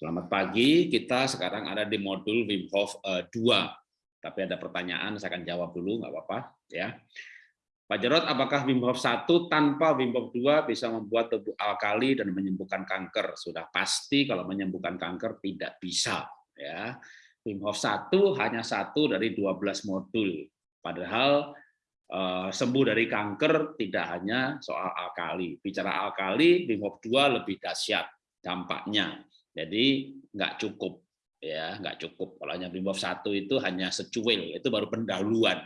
Selamat pagi, kita sekarang ada di modul Wim Hof 2. Eh, Tapi ada pertanyaan, saya akan jawab dulu, nggak apa-apa. ya. Pak Jarot, apakah Wim Hof 1 tanpa Wim Hof 2 bisa membuat tubuh alkali dan menyembuhkan kanker? Sudah pasti kalau menyembuhkan kanker tidak bisa. ya. Wim Hof 1 hanya satu dari 12 modul. Padahal eh, sembuh dari kanker tidak hanya soal alkali. Bicara alkali, Wim Hof 2 lebih dahsyat dampaknya jadi nggak cukup ya, nggak cukup. Kalau hanya Hof 1 itu hanya secuil, itu baru pendahuluan.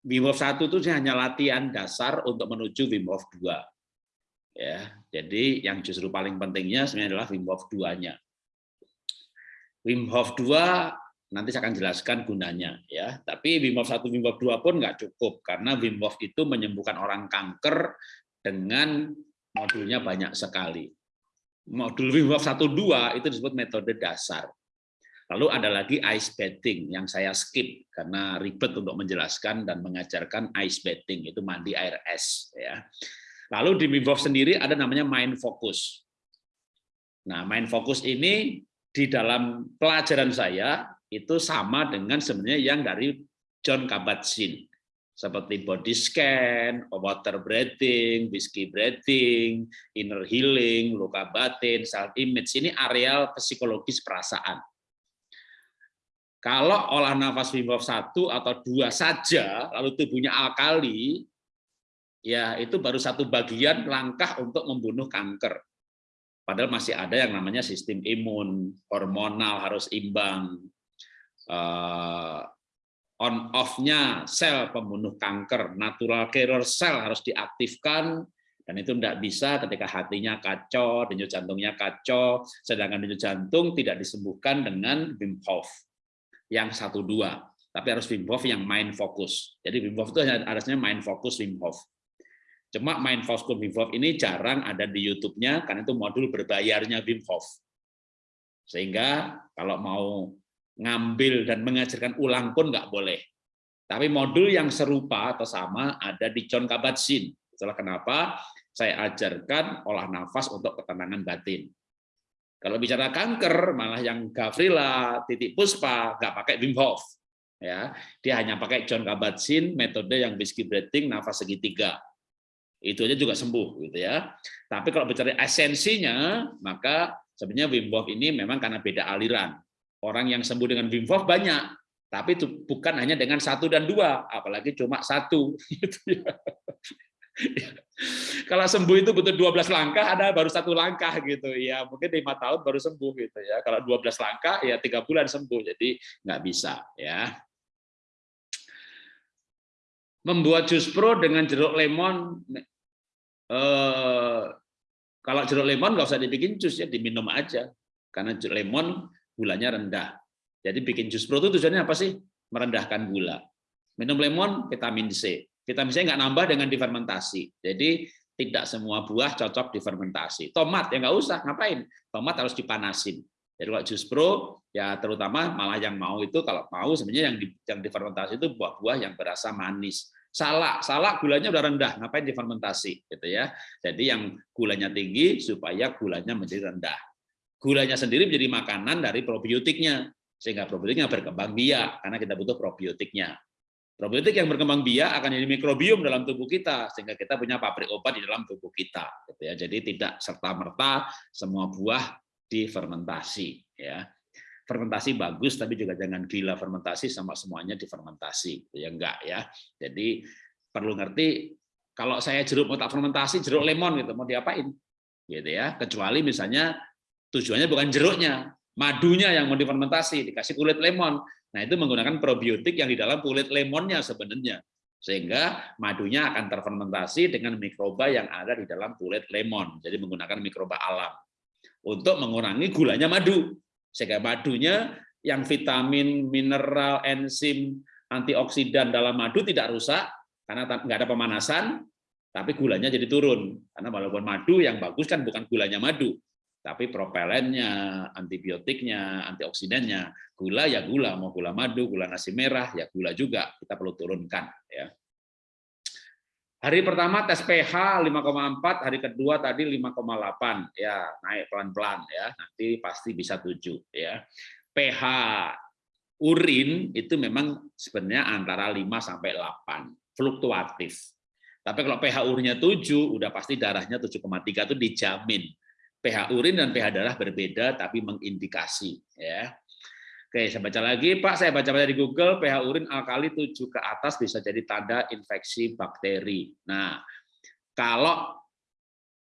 Hof 1 itu hanya latihan dasar untuk menuju Wim Hof 2. Ya, jadi yang justru paling pentingnya sebenarnya adalah Wim Hof 2-nya. Wim Hof 2 nanti saya akan jelaskan gunanya ya. Tapi Wim Hof 1 Wim Hof 2 pun nggak cukup karena Wim Hof itu menyembuhkan orang kanker dengan modulnya banyak sekali modul Wim Hof 1 2 itu disebut metode dasar. Lalu ada lagi ice bathing yang saya skip karena ribet untuk menjelaskan dan mengajarkan ice bathing itu mandi air es ya. Lalu di Wim Hof sendiri ada namanya mind focus. Nah, mind focus ini di dalam pelajaran saya itu sama dengan sebenarnya yang dari John Kabat-Zinn seperti body scan, water breathing, whiskey breathing, inner healing, luka batin, self image. Ini areal psikologis perasaan. Kalau olah nafas Wim Hof 1 atau dua saja, lalu tubuhnya alkali, ya itu baru satu bagian langkah untuk membunuh kanker. Padahal masih ada yang namanya sistem imun, hormonal harus imbang, eh, on off-nya sel pembunuh kanker, natural killer cell harus diaktifkan, dan itu tidak bisa ketika hatinya kacau, denyut jantungnya kacau, sedangkan denyut jantung tidak disembuhkan dengan Wim Hof yang satu dua, tapi harus Wim Hof yang main fokus. Jadi Wim Hof itu harusnya main fokus Wim Hof. Cuma main fokus Wim Hof ini jarang ada di YouTube-nya karena itu modul berbayarnya Wim Hof. Sehingga kalau mau ngambil dan mengajarkan ulang pun nggak boleh. Tapi modul yang serupa atau sama ada di John Kabat-Zinn. Itulah kenapa saya ajarkan olah nafas untuk ketenangan batin. Kalau bicara kanker, malah yang Gavrila, Titik Puspa, nggak pakai Wim Hof. ya Dia hanya pakai John Kabat-Zinn, metode yang whiskey breathing, nafas segitiga. Itu aja juga sembuh. gitu ya. Tapi kalau bicara esensinya, maka sebenarnya Wim Hof ini memang karena beda aliran. Orang yang sembuh dengan Wim Hof banyak, tapi itu bukan hanya dengan satu dan dua, apalagi cuma satu. Gitu ya. Kalau sembuh itu butuh 12 langkah, ada baru satu langkah gitu ya. Mungkin lima tahun baru sembuh gitu ya. Kalau 12 langkah ya tiga bulan sembuh, jadi nggak bisa ya. Membuat jus pro dengan jeruk lemon, eh, kalau jeruk lemon nggak usah dibikin jus ya, diminum aja. Karena jeruk lemon gulanya rendah. Jadi bikin jus pro itu tujuannya apa sih? Merendahkan gula. Minum lemon, vitamin C. Vitamin C nggak nambah dengan difermentasi. Jadi tidak semua buah cocok difermentasi. Tomat ya nggak usah, ngapain? Tomat harus dipanasin. Jadi kalau jus pro, ya terutama malah yang mau itu kalau mau sebenarnya yang di, yang difermentasi itu buah-buah yang berasa manis. Salak, salak gulanya udah rendah, ngapain difermentasi gitu ya. Jadi yang gulanya tinggi supaya gulanya menjadi rendah gulanya sendiri menjadi makanan dari probiotiknya sehingga probiotiknya berkembang biak karena kita butuh probiotiknya. Probiotik yang berkembang biak akan jadi mikrobiom dalam tubuh kita sehingga kita punya pabrik obat di dalam tubuh kita. Gitu ya. Jadi tidak serta merta semua buah difermentasi. Ya. Fermentasi bagus tapi juga jangan gila fermentasi sama semuanya difermentasi. Ya enggak ya. Jadi perlu ngerti kalau saya jeruk mau tak fermentasi jeruk lemon gitu mau diapain gitu ya kecuali misalnya Tujuannya bukan jeruknya, madunya yang mau difermentasi, dikasih kulit lemon. Nah, itu menggunakan probiotik yang di dalam kulit lemonnya sebenarnya. Sehingga madunya akan terfermentasi dengan mikroba yang ada di dalam kulit lemon. Jadi menggunakan mikroba alam. Untuk mengurangi gulanya madu. Sehingga madunya yang vitamin, mineral, enzim, antioksidan dalam madu tidak rusak, karena nggak ada pemanasan, tapi gulanya jadi turun. Karena walaupun madu yang bagus kan bukan gulanya madu, tapi propelennya, antibiotiknya, antioksidannya, gula ya gula, mau gula madu, gula nasi merah, ya gula juga kita perlu turunkan. Ya. Hari pertama tes pH 5,4, hari kedua tadi 5,8 ya, naik pelan-pelan ya. Nanti pasti bisa 7 ya. pH urin itu memang sebenarnya antara 5 sampai 8, fluktuatif. Tapi kalau pH urinnya 7, udah pasti darahnya 7,3 itu dijamin. pH urin dan pH darah berbeda tapi mengindikasi ya. Oke, saya baca lagi, Pak. Saya baca-baca di Google, pH urin alkali 7 ke atas bisa jadi tanda infeksi bakteri. Nah, kalau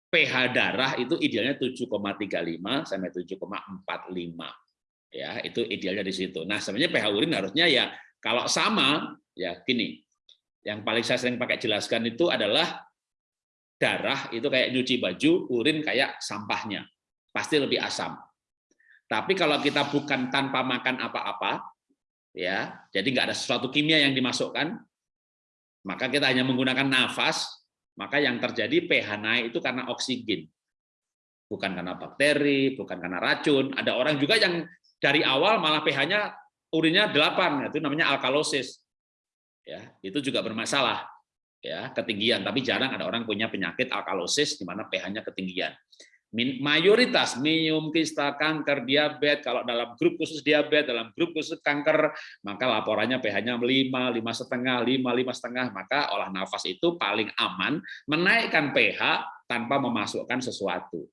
pH darah itu idealnya 7,35 sampai 7,45. Ya, itu idealnya di situ. Nah, sebenarnya pH urin harusnya ya kalau sama ya gini. Yang paling saya sering pakai jelaskan itu adalah darah itu kayak nyuci baju, urin kayak sampahnya. Pasti lebih asam. Tapi kalau kita bukan tanpa makan apa-apa, ya, jadi nggak ada sesuatu kimia yang dimasukkan, maka kita hanya menggunakan nafas, maka yang terjadi pH naik itu karena oksigen, bukan karena bakteri, bukan karena racun. Ada orang juga yang dari awal malah pH-nya urinnya 8, itu namanya alkalosis. Ya, itu juga bermasalah ya ketinggian. Tapi jarang ada orang punya penyakit alkalosis di mana pH-nya ketinggian. Mayoritas minum kista kanker diabetes. Kalau dalam grup khusus diabetes dalam grup khusus kanker maka laporannya pH-nya 5 lima setengah lima lima setengah. Maka olah nafas itu paling aman menaikkan pH tanpa memasukkan sesuatu.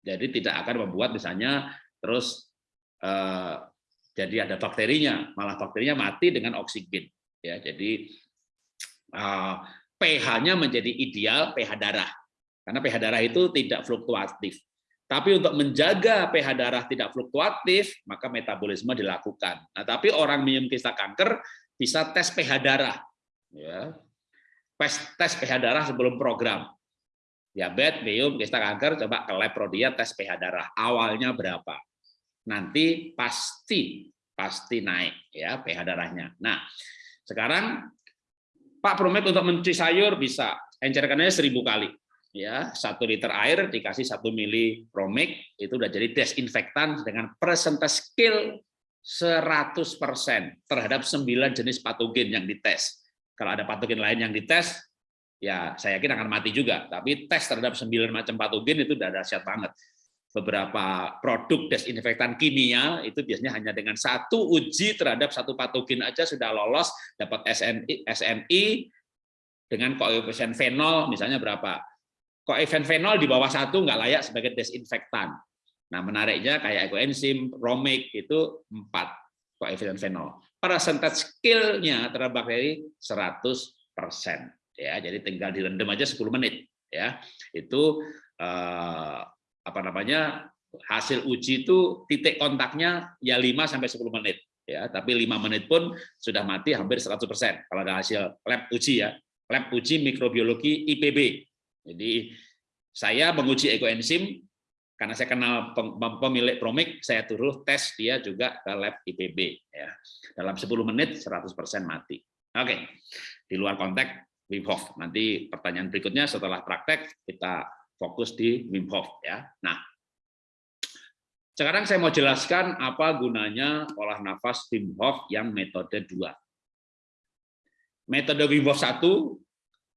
Jadi tidak akan membuat misalnya terus eh, jadi ada bakterinya. Malah bakterinya mati dengan oksigen. Ya jadi eh, pH-nya menjadi ideal pH darah karena pH darah itu tidak fluktuatif. Tapi untuk menjaga pH darah tidak fluktuatif, maka metabolisme dilakukan. Nah, tapi orang minum kista kanker bisa tes pH darah. Ya. Tes, pH darah sebelum program. Diabetes, minum kista kanker, coba ke lab Prodia tes pH darah. Awalnya berapa? Nanti pasti pasti naik ya pH darahnya. Nah, sekarang Pak Promek untuk mencuci sayur bisa encerkannya seribu kali ya satu liter air dikasih satu mili promik itu udah jadi desinfektan dengan persentase skill 100% terhadap 9 jenis patogen yang dites. Kalau ada patogen lain yang dites, ya saya yakin akan mati juga. Tapi tes terhadap 9 macam patogen itu udah dahsyat banget. Beberapa produk desinfektan kimia itu biasanya hanya dengan satu uji terhadap satu patogen aja sudah lolos dapat SNI, SNI dengan koefisien fenol misalnya berapa event fenol di bawah satu nggak layak sebagai desinfektan. Nah menariknya kayak ekoenzim, romik itu empat koefisien fenol. Persentage skillnya terhadap bakteri 100 persen. Ya, jadi tinggal direndam aja 10 menit. Ya, itu eh, apa namanya hasil uji itu titik kontaknya ya 5 sampai 10 menit. Ya, tapi lima menit pun sudah mati hampir 100 persen. Kalau ada hasil lab uji ya, lab uji mikrobiologi IPB jadi saya menguji ekoenzim karena saya kenal pemilik Promik, saya turun tes dia juga ke lab IPB ya. Dalam 10 menit 100% mati. Oke. Di luar konteks Wim Hof. Nanti pertanyaan berikutnya setelah praktek kita fokus di Wim Hof ya. Nah, sekarang saya mau jelaskan apa gunanya olah nafas Wim Hof yang metode 2. Metode Wim Hof 1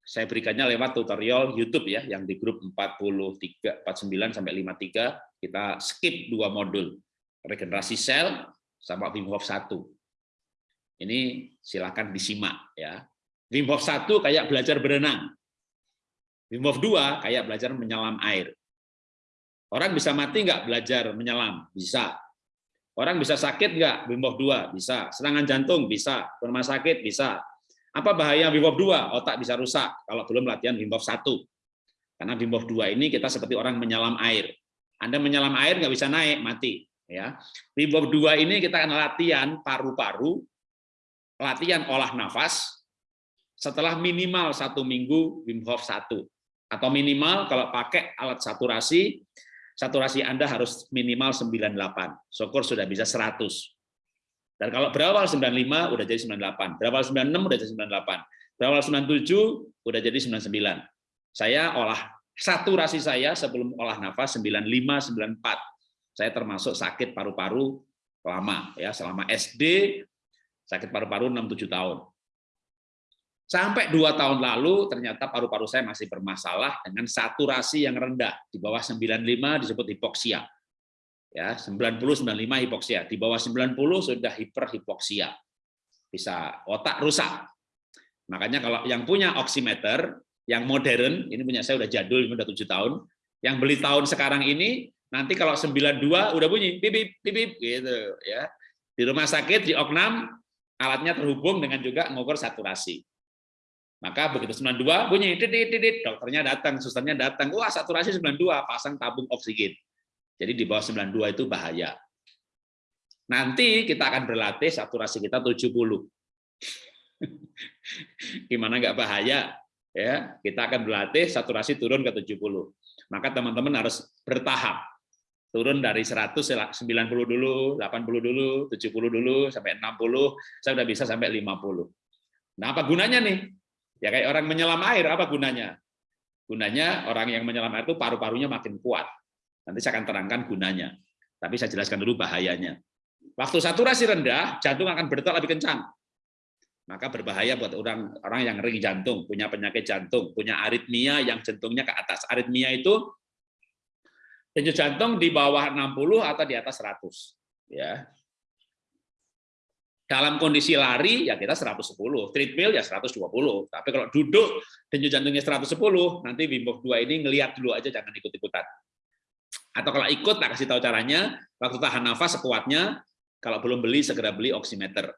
saya berikannya lewat tutorial YouTube ya yang di grup 43 49 sampai 53 kita skip dua modul regenerasi sel sama Wim Hof 1. Ini silakan disimak ya. Wim Hof 1 kayak belajar berenang. Wim 2 kayak belajar menyelam air. Orang bisa mati nggak belajar menyelam? Bisa. Orang bisa sakit nggak? Wim Hof 2 bisa. Serangan jantung bisa. Rumah sakit bisa apa bahaya Wim Hof 2? Otak bisa rusak kalau belum latihan Wim Hof 1. Karena Wim Hof 2 ini kita seperti orang menyelam air. Anda menyelam air nggak bisa naik, mati. Ya, Wim Hof 2 ini kita akan latihan paru-paru, latihan olah nafas, setelah minimal satu minggu Wim Hof 1. Atau minimal kalau pakai alat saturasi, saturasi Anda harus minimal 98. Syukur sudah bisa 100. Dan kalau berawal 95 udah jadi 98, berawal 96 udah jadi 98, berawal 97 udah jadi 99. Saya olah saturasi saya sebelum olah nafas 95 94. Saya termasuk sakit paru-paru lama ya, selama SD sakit paru-paru 6 7 tahun. Sampai dua tahun lalu ternyata paru-paru saya masih bermasalah dengan saturasi yang rendah di bawah 95 disebut hipoksia. Ya, 90 95 hipoksia. Di bawah 90 sudah hiperhipoksia. Bisa otak rusak. Makanya kalau yang punya oximeter yang modern, ini punya saya udah jadul, ini udah tujuh tahun. Yang beli tahun sekarang ini nanti kalau 92 udah bunyi pipip pipip gitu ya. Di rumah sakit di Oknam alatnya terhubung dengan juga mengukur saturasi. Maka begitu 92 bunyi titit titit dokternya datang, susternya datang. Wah, saturasi 92, pasang tabung oksigen. Jadi di bawah 92 itu bahaya. Nanti kita akan berlatih saturasi kita 70. Gimana nggak bahaya? Ya, kita akan berlatih saturasi turun ke 70. Maka teman-teman harus bertahap. Turun dari 100 90 dulu, 80 dulu, 70 dulu sampai 60, saya udah bisa sampai 50. Nah, apa gunanya nih? Ya kayak orang menyelam air, apa gunanya? Gunanya orang yang menyelam air itu paru-parunya makin kuat. Nanti saya akan terangkan gunanya. Tapi saya jelaskan dulu bahayanya. Waktu saturasi rendah, jantung akan berdetak lebih kencang. Maka berbahaya buat orang orang yang ring jantung, punya penyakit jantung, punya aritmia yang jantungnya ke atas. Aritmia itu denyut jantung di bawah 60 atau di atas 100. Ya, dalam kondisi lari ya kita 110, treadmill ya 120. Tapi kalau duduk denyut jantungnya 110, nanti Wim Hof 2 ini ngelihat dulu aja jangan ikut-ikutan. Atau kalau ikut tak kasih tahu caranya, waktu tahan nafas sekuatnya, kalau belum beli segera beli oximeter.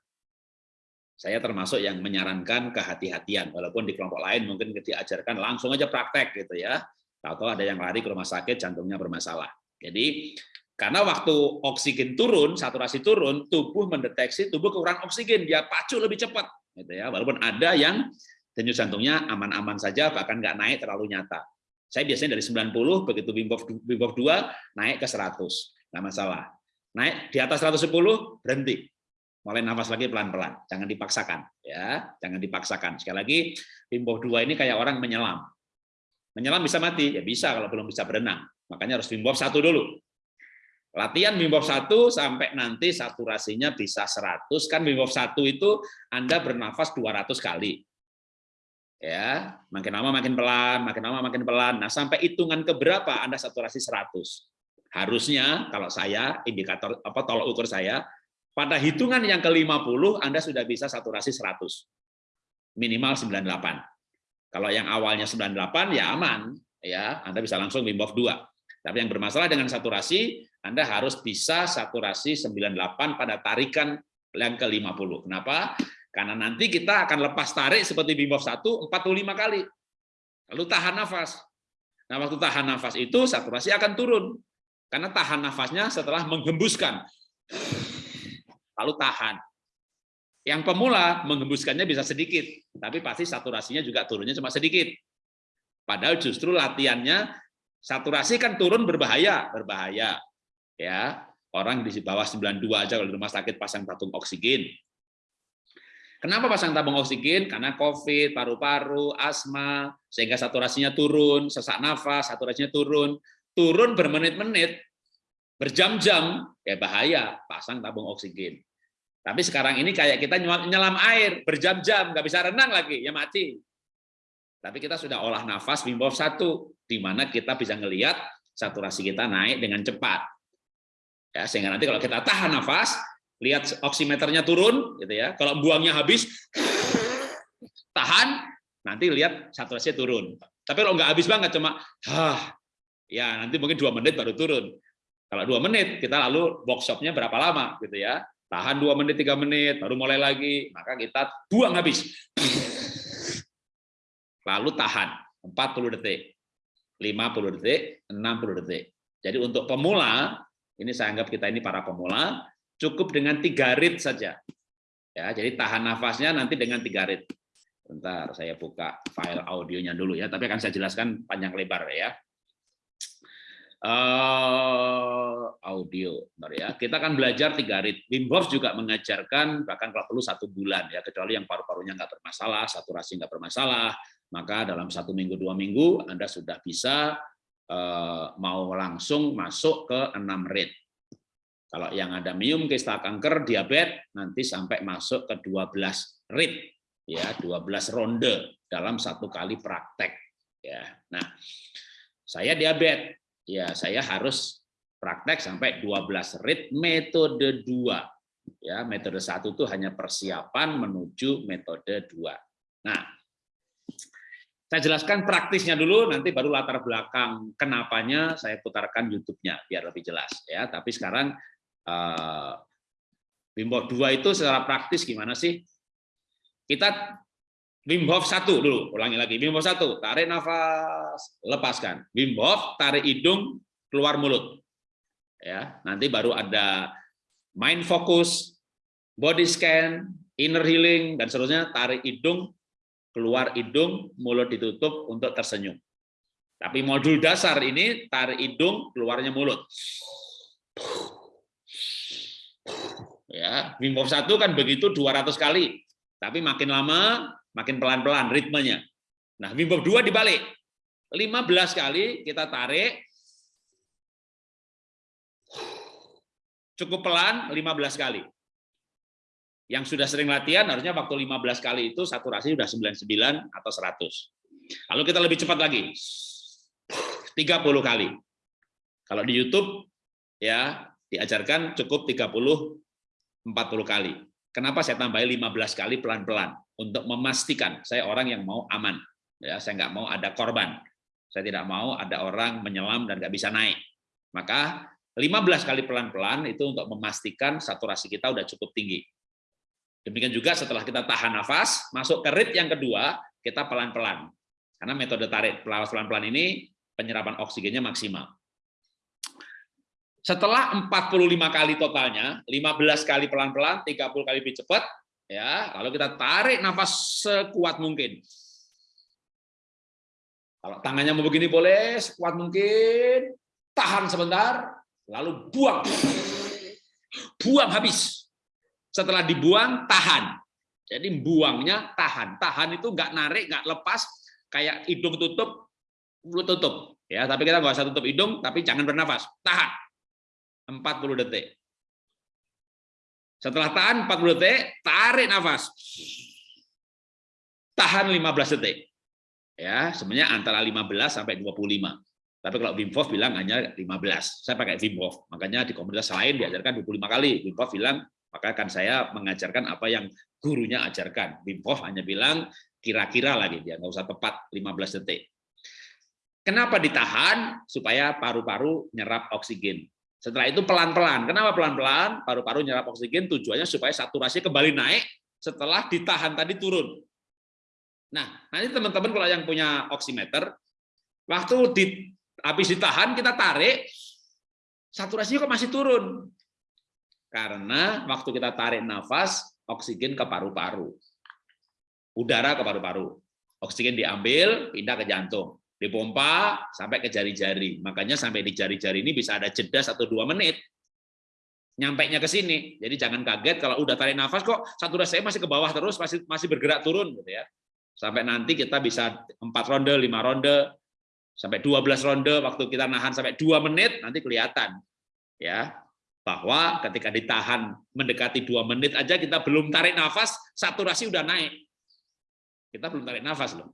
Saya termasuk yang menyarankan kehati-hatian, walaupun di kelompok lain mungkin diajarkan langsung aja praktek gitu ya. Tahu-tahu ada yang lari ke rumah sakit jantungnya bermasalah. Jadi karena waktu oksigen turun, saturasi turun, tubuh mendeteksi tubuh kekurangan oksigen, dia pacu lebih cepat. Gitu ya. Walaupun ada yang denyut jantungnya aman-aman saja, bahkan nggak naik terlalu nyata. Saya biasanya dari 90, begitu Wim Hof, 2 naik ke 100, nggak masalah. Naik di atas 110, berhenti. Mulai nafas lagi pelan-pelan, jangan dipaksakan. ya, Jangan dipaksakan. Sekali lagi, Wim Hof 2 ini kayak orang menyelam. Menyelam bisa mati? Ya bisa kalau belum bisa berenang. Makanya harus Wim Hof 1 dulu Latihan Wim Hof 1 sampai nanti saturasinya bisa 100 kan Wim Hof 1 itu Anda bernafas 200 kali. Ya, makin lama makin pelan, makin lama makin pelan. Nah, sampai hitungan ke berapa Anda saturasi 100. Harusnya kalau saya indikator apa tolok ukur saya pada hitungan yang ke-50 Anda sudah bisa saturasi 100. Minimal 98. Kalau yang awalnya 98 ya aman, ya Anda bisa langsung Wim Hof 2. Tapi yang bermasalah dengan saturasi anda harus bisa saturasi 98 pada tarikan yang ke-50. Kenapa? Karena nanti kita akan lepas tarik seperti Wim Hof 1 45 kali. Lalu tahan nafas. Nah, waktu tahan nafas itu saturasi akan turun. Karena tahan nafasnya setelah menghembuskan. Lalu tahan. Yang pemula menghembuskannya bisa sedikit, tapi pasti saturasinya juga turunnya cuma sedikit. Padahal justru latihannya saturasi kan turun berbahaya, berbahaya ya orang di bawah 92 aja kalau di rumah sakit pasang tabung oksigen. Kenapa pasang tabung oksigen? Karena COVID, paru-paru, asma, sehingga saturasinya turun, sesak nafas, saturasinya turun, turun bermenit-menit, berjam-jam, ya bahaya, pasang tabung oksigen. Tapi sekarang ini kayak kita nyelam air, berjam-jam, nggak bisa renang lagi, ya mati. Tapi kita sudah olah nafas Wim Hof 1, di mana kita bisa ngelihat saturasi kita naik dengan cepat. Ya, sehingga nanti kalau kita tahan nafas, lihat oximeternya turun, gitu ya. Kalau buangnya habis, tahan, nanti lihat saturasinya turun. Tapi kalau nggak habis banget, cuma, hah, ya nanti mungkin dua menit baru turun. Kalau dua menit, kita lalu workshopnya berapa lama, gitu ya. Tahan dua menit, tiga menit, baru mulai lagi, maka kita buang habis. Lalu tahan 40 detik, 50 detik, 60 detik. Jadi untuk pemula ini saya anggap kita ini para pemula, cukup dengan tiga rit saja. Ya, jadi tahan nafasnya nanti dengan tiga rit. Bentar, saya buka file audionya dulu ya, tapi akan saya jelaskan panjang lebar ya. Uh, audio, ya. Kita akan belajar tiga rit. Wim Hof juga mengajarkan bahkan kalau perlu satu bulan ya, kecuali yang paru-parunya nggak bermasalah, saturasi nggak bermasalah, maka dalam satu minggu dua minggu Anda sudah bisa Eh, mau langsung masuk ke 6 rate. Kalau yang ada mium, kista kanker, diabetes, nanti sampai masuk ke 12 rate. ya 12 ronde dalam satu kali praktek ya nah saya diabetes ya saya harus praktek sampai 12 rit metode 2 ya metode satu itu hanya persiapan menuju metode 2 nah saya jelaskan praktisnya dulu nanti baru latar belakang kenapanya saya putarkan YouTube-nya biar lebih jelas ya tapi sekarang uh, Wim Hof 2 itu secara praktis gimana sih kita Wim Hof 1 dulu, ulangi lagi. Wim Hof 1, tarik nafas, lepaskan. Wim tarik hidung, keluar mulut. Ya, nanti baru ada mind focus, body scan, inner healing dan seterusnya, tarik hidung, keluar hidung, mulut ditutup untuk tersenyum. Tapi modul dasar ini tarik hidung, keluarnya mulut. Ya, Wim 1 kan begitu 200 kali. Tapi makin lama makin pelan-pelan ritmenya. Nah, Wim Hof 2 dibalik. 15 kali kita tarik. Cukup pelan 15 kali. Yang sudah sering latihan harusnya waktu 15 kali itu saturasi sudah 99 atau 100. Lalu kita lebih cepat lagi. 30 kali. Kalau di YouTube ya diajarkan cukup 30 40 kali. Kenapa saya tambahin 15 kali pelan-pelan? Untuk memastikan saya orang yang mau aman. ya Saya nggak mau ada korban. Saya tidak mau ada orang menyelam dan nggak bisa naik. Maka 15 kali pelan-pelan itu untuk memastikan saturasi kita udah cukup tinggi. Demikian juga setelah kita tahan nafas, masuk ke rit yang kedua, kita pelan-pelan. Karena metode tarik pelan-pelan ini penyerapan oksigennya maksimal. Setelah 45 kali totalnya, 15 kali pelan-pelan, 30 kali lebih cepat, ya. Lalu kita tarik nafas sekuat mungkin. Kalau tangannya mau begini boleh sekuat mungkin, tahan sebentar, lalu buang. Buang habis. Setelah dibuang, tahan. Jadi buangnya tahan. Tahan itu nggak narik, nggak lepas, kayak hidung tutup, mulut tutup. Ya, tapi kita nggak usah tutup hidung, tapi jangan bernafas. Tahan 40 detik. Setelah tahan 40 detik, tarik nafas. Tahan 15 detik. Ya, sebenarnya antara 15 sampai 25. Tapi kalau Wim Hof bilang hanya 15. Saya pakai Wim Hof. Makanya di komunitas lain diajarkan 25 kali. Wim Hof bilang, maka kan saya mengajarkan apa yang gurunya ajarkan. Wim Hof hanya bilang kira-kira lagi, dia nggak usah tepat 15 detik. Kenapa ditahan? Supaya paru-paru nyerap oksigen. Setelah itu pelan-pelan. Kenapa pelan-pelan? Paru-paru nyerap oksigen tujuannya supaya saturasi kembali naik setelah ditahan tadi turun. Nah, nanti teman-teman kalau yang punya oximeter, waktu di, habis ditahan kita tarik, saturasinya kok masih turun. Karena waktu kita tarik nafas, oksigen ke paru-paru. Udara ke paru-paru. Oksigen diambil, pindah ke jantung dipompa sampai ke jari-jari. Makanya sampai di jari-jari ini bisa ada jeda satu dua menit. Nyampe nya ke sini. Jadi jangan kaget kalau udah tarik nafas kok saturasi saya masih ke bawah terus, masih masih bergerak turun gitu ya. Sampai nanti kita bisa empat ronde, lima ronde, sampai 12 ronde waktu kita nahan sampai dua menit nanti kelihatan ya bahwa ketika ditahan mendekati dua menit aja kita belum tarik nafas saturasi udah naik kita belum tarik nafas loh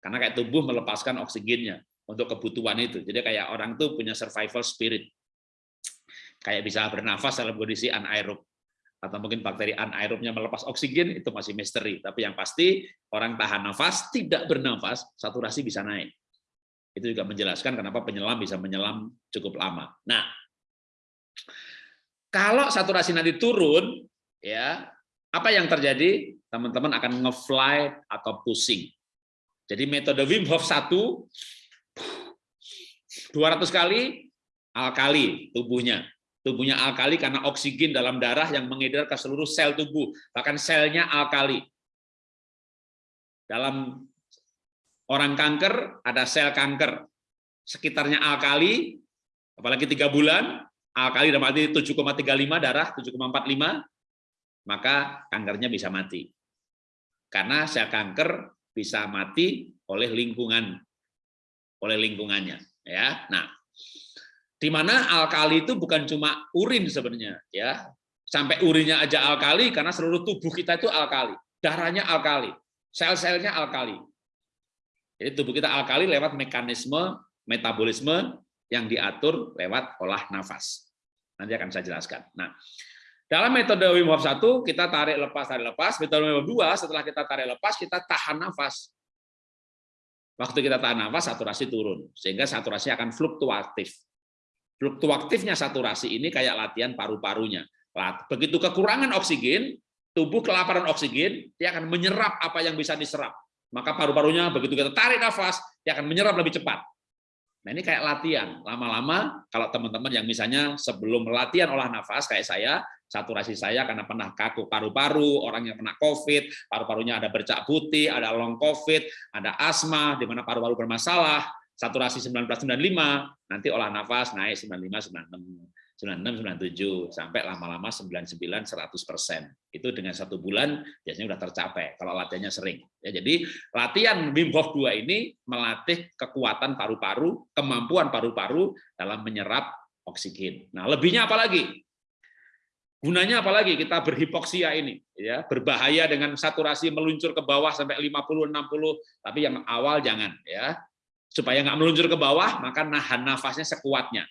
karena kayak tubuh melepaskan oksigennya untuk kebutuhan itu. Jadi kayak orang tuh punya survival spirit. Kayak bisa bernafas dalam kondisi anaerob. Atau mungkin bakteri anaerobnya melepas oksigen, itu masih misteri. Tapi yang pasti, orang tahan nafas, tidak bernafas, saturasi bisa naik. Itu juga menjelaskan kenapa penyelam bisa menyelam cukup lama. Nah, kalau saturasi nanti turun, ya apa yang terjadi? Teman-teman akan nge-fly atau pusing jadi metode Wim Hof 1 200 kali alkali tubuhnya. Tubuhnya alkali karena oksigen dalam darah yang mengedar ke seluruh sel tubuh, bahkan selnya alkali. Dalam orang kanker ada sel kanker, sekitarnya alkali, apalagi tiga bulan, alkali dalam arti 7,35 darah, 7,45, maka kankernya bisa mati. Karena sel kanker bisa mati oleh lingkungan oleh lingkungannya ya nah di mana alkali itu bukan cuma urin sebenarnya ya sampai urinnya aja alkali karena seluruh tubuh kita itu alkali darahnya alkali, sel-selnya alkali. Jadi tubuh kita alkali lewat mekanisme metabolisme yang diatur lewat olah nafas. Nanti akan saya jelaskan. Nah, dalam metode Wim Hof 1 kita tarik lepas tarik lepas, metode Wim Hof 2 setelah kita tarik lepas kita tahan nafas. Waktu kita tahan nafas saturasi turun sehingga saturasi akan fluktuatif. Fluktuatifnya saturasi ini kayak latihan paru-parunya. Begitu kekurangan oksigen, tubuh kelaparan oksigen, dia akan menyerap apa yang bisa diserap. Maka paru-parunya begitu kita tarik nafas, dia akan menyerap lebih cepat. Nah ini kayak latihan. Lama-lama kalau teman-teman yang misalnya sebelum latihan olah nafas kayak saya, saturasi saya karena pernah kaku paru-paru, orang yang pernah COVID, paru-parunya ada bercak putih, ada long COVID, ada asma, di mana paru-paru bermasalah, saturasi 1995, nanti olah nafas naik 95, 96. 96, 97, sampai lama-lama 99, 100 persen. Itu dengan satu bulan biasanya sudah tercapai, kalau latihannya sering. Ya, jadi latihan Wim Hof 2 ini melatih kekuatan paru-paru, kemampuan paru-paru dalam menyerap oksigen. Nah, lebihnya apa lagi? Gunanya apalagi kita berhipoksia ini, ya berbahaya dengan saturasi meluncur ke bawah sampai 50, 60, tapi yang awal jangan ya. Supaya nggak meluncur ke bawah, maka nahan nafasnya sekuatnya.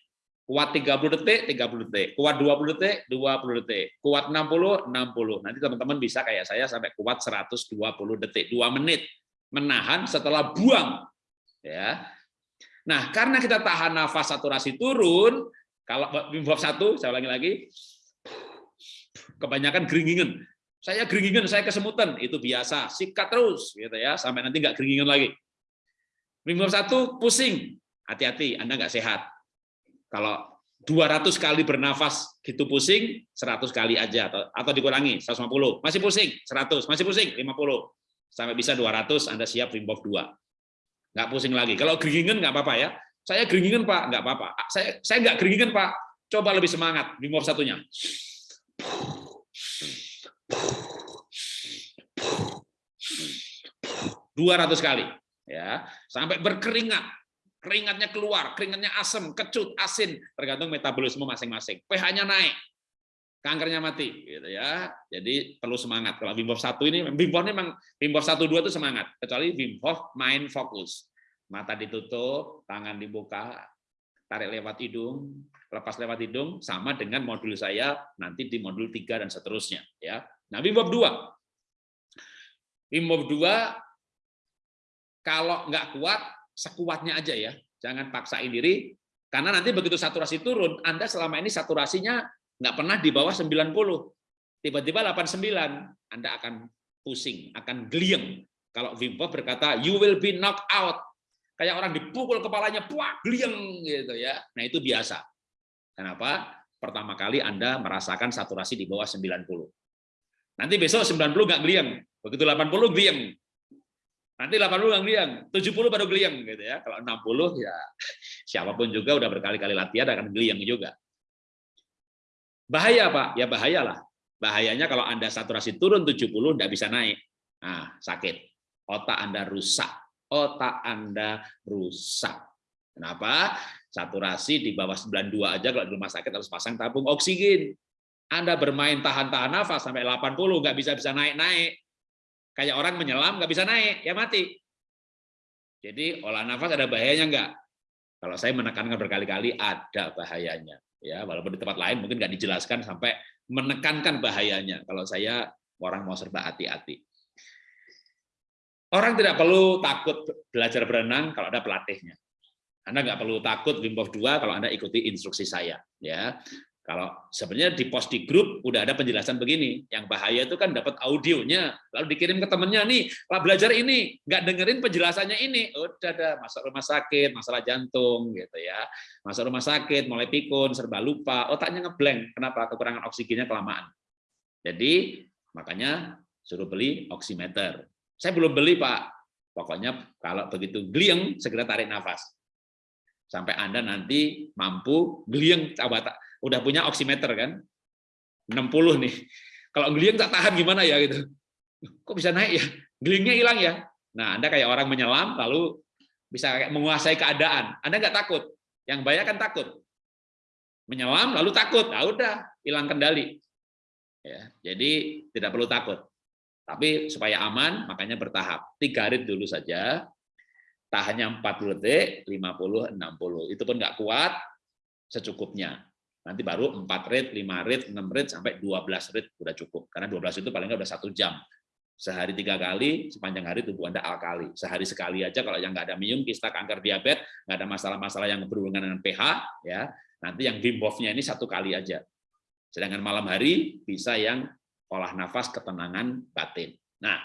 Kuat 30 detik, 30 detik. Kuat 20 detik, 20 detik. Kuat 60, 60. Nanti teman-teman bisa kayak saya sampai kuat 120 detik, 2 menit. Menahan setelah buang. Ya. Nah, karena kita tahan nafas saturasi turun, kalau Hof 1, saya ulangi lagi, kebanyakan geringingan. Saya geringingan, saya kesemutan, itu biasa. Sikat terus, gitu ya, sampai nanti nggak geringingan lagi. Hof 1, pusing. Hati-hati, Anda nggak sehat kalau 200 kali bernafas gitu pusing, 100 kali aja atau, atau dikurangi 150. Masih pusing, 100, masih pusing 50. Sampai bisa 200 Anda siap Wim Hof 2. Nggak pusing lagi. Kalau geringan nggak apa-apa ya. Saya geringan Pak, nggak apa-apa. Saya saya nggak geringan Pak. Coba lebih semangat Wim Hof satunya. 200 kali ya sampai berkeringat keringatnya keluar, keringatnya asam, kecut, asin, tergantung metabolisme masing-masing. pH-nya naik, kankernya mati, gitu ya. Jadi perlu semangat. Kalau Wim Hof 1 ini, Wim Hof ini memang Wim Hof 1 2 itu semangat, kecuali Wim Hof main fokus. Mata ditutup, tangan dibuka, tarik lewat hidung, lepas lewat hidung, sama dengan modul saya nanti di modul 3 dan seterusnya, ya. Nah, Wim Hof 2. Wim Hof 2 kalau nggak kuat sekuatnya aja ya. Jangan paksain diri, karena nanti begitu saturasi turun, Anda selama ini saturasinya nggak pernah di bawah 90. Tiba-tiba 89, Anda akan pusing, akan geliang. Kalau Wim berkata, you will be knocked out. Kayak orang dipukul kepalanya, puak, geliang gitu ya. Nah itu biasa. Kenapa? Pertama kali Anda merasakan saturasi di bawah 90. Nanti besok 90 nggak geliang. Begitu 80 geliang. Nanti 80 yang geliang, 70 baru geliang gitu ya. Kalau 60 ya siapa pun juga udah berkali-kali latihan akan geliang juga. Bahaya Pak, ya bahayalah. Bahayanya kalau Anda saturasi turun 70 enggak bisa naik. Nah, sakit. Otak Anda rusak. Otak Anda rusak. Kenapa? Saturasi di bawah 92 aja kalau di rumah sakit harus pasang tabung oksigen. Anda bermain tahan-tahan nafas sampai 80 nggak bisa-bisa naik-naik Kayak orang menyelam nggak bisa naik, ya mati. Jadi olah nafas ada bahayanya nggak? Kalau saya menekankan berkali-kali ada bahayanya. Ya, walaupun di tempat lain mungkin nggak dijelaskan sampai menekankan bahayanya. Kalau saya orang mau serba hati-hati. Orang tidak perlu takut belajar berenang kalau ada pelatihnya. Anda nggak perlu takut Wim Hof 2 kalau Anda ikuti instruksi saya. Ya, kalau sebenarnya di post di grup udah ada penjelasan begini, yang bahaya itu kan dapat audionya, lalu dikirim ke temennya nih, lah belajar ini, nggak dengerin penjelasannya ini, udah ada masuk rumah sakit, masalah jantung gitu ya, masuk rumah sakit, mulai pikun, serba lupa, otaknya ngeblank, kenapa? Kekurangan oksigennya kelamaan. Jadi makanya suruh beli oximeter. Saya belum beli pak, pokoknya kalau begitu glieng segera tarik nafas sampai anda nanti mampu glieng coba udah punya oximeter kan? 60 nih. Kalau geliang tak tahan gimana ya gitu? Kok bisa naik ya? Gelingnya hilang ya? Nah anda kayak orang menyelam lalu bisa kayak menguasai keadaan. Anda nggak takut? Yang banyak kan takut. Menyelam lalu takut. Nah udah hilang kendali. Ya jadi tidak perlu takut. Tapi supaya aman, makanya bertahap. Tiga rit dulu saja, tahannya 40 detik, 50, 60. Itu pun nggak kuat, secukupnya. Nanti baru 4 rit, 5 rit, 6 rit, sampai 12 rit udah cukup. Karena 12 itu paling nggak udah satu jam. Sehari tiga kali, sepanjang hari tubuh Anda alkali. Sehari sekali aja kalau yang nggak ada minum, kista, kanker, diabetes, nggak ada masalah-masalah yang berhubungan dengan pH, ya nanti yang Wim ini satu kali aja. Sedangkan malam hari bisa yang olah nafas ketenangan batin. Nah,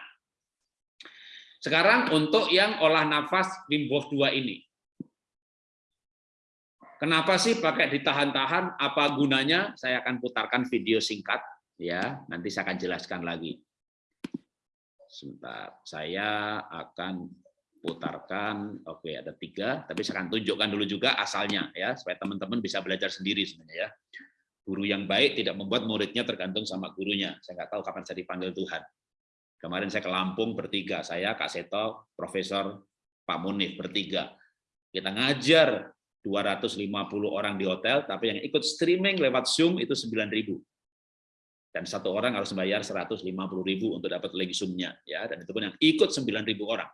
sekarang untuk yang olah nafas Wim Hof 2 ini. Kenapa sih pakai ditahan-tahan? Apa gunanya? Saya akan putarkan video singkat ya, nanti saya akan jelaskan lagi. Sebentar, saya akan putarkan. Oke, ada tiga, tapi saya akan tunjukkan dulu juga asalnya ya, supaya teman-teman bisa belajar sendiri sebenarnya ya. Guru yang baik tidak membuat muridnya tergantung sama gurunya. Saya nggak tahu kapan saya dipanggil Tuhan. Kemarin saya ke Lampung bertiga, saya Kak Seto, Profesor Pak Munif bertiga. Kita ngajar 250 orang di hotel, tapi yang ikut streaming lewat Zoom itu 9.000. Dan satu orang harus bayar 150.000 untuk dapat lagi Zoom-nya. Ya, dan itu pun yang ikut 9.000 orang.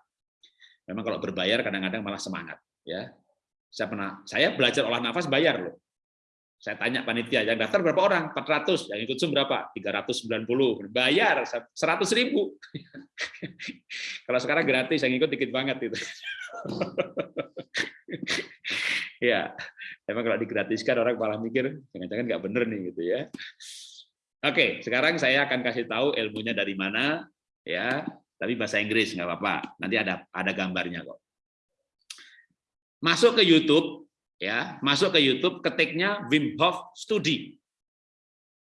Memang kalau berbayar kadang-kadang malah semangat. Ya, saya pernah, saya belajar olah nafas bayar loh. Saya tanya panitia, yang daftar berapa orang? 400. Yang ikut Zoom berapa? 390. Bayar 100 ribu. Kalau sekarang gratis, yang ikut dikit banget itu. ya, emang kalau digratiskan orang malah mikir, jangan-jangan nggak bener nih gitu ya. Oke, sekarang saya akan kasih tahu ilmunya dari mana, ya. Tapi bahasa Inggris nggak apa-apa. Nanti ada ada gambarnya kok. Masuk ke YouTube, ya masuk ke YouTube ketiknya Wim Hof Study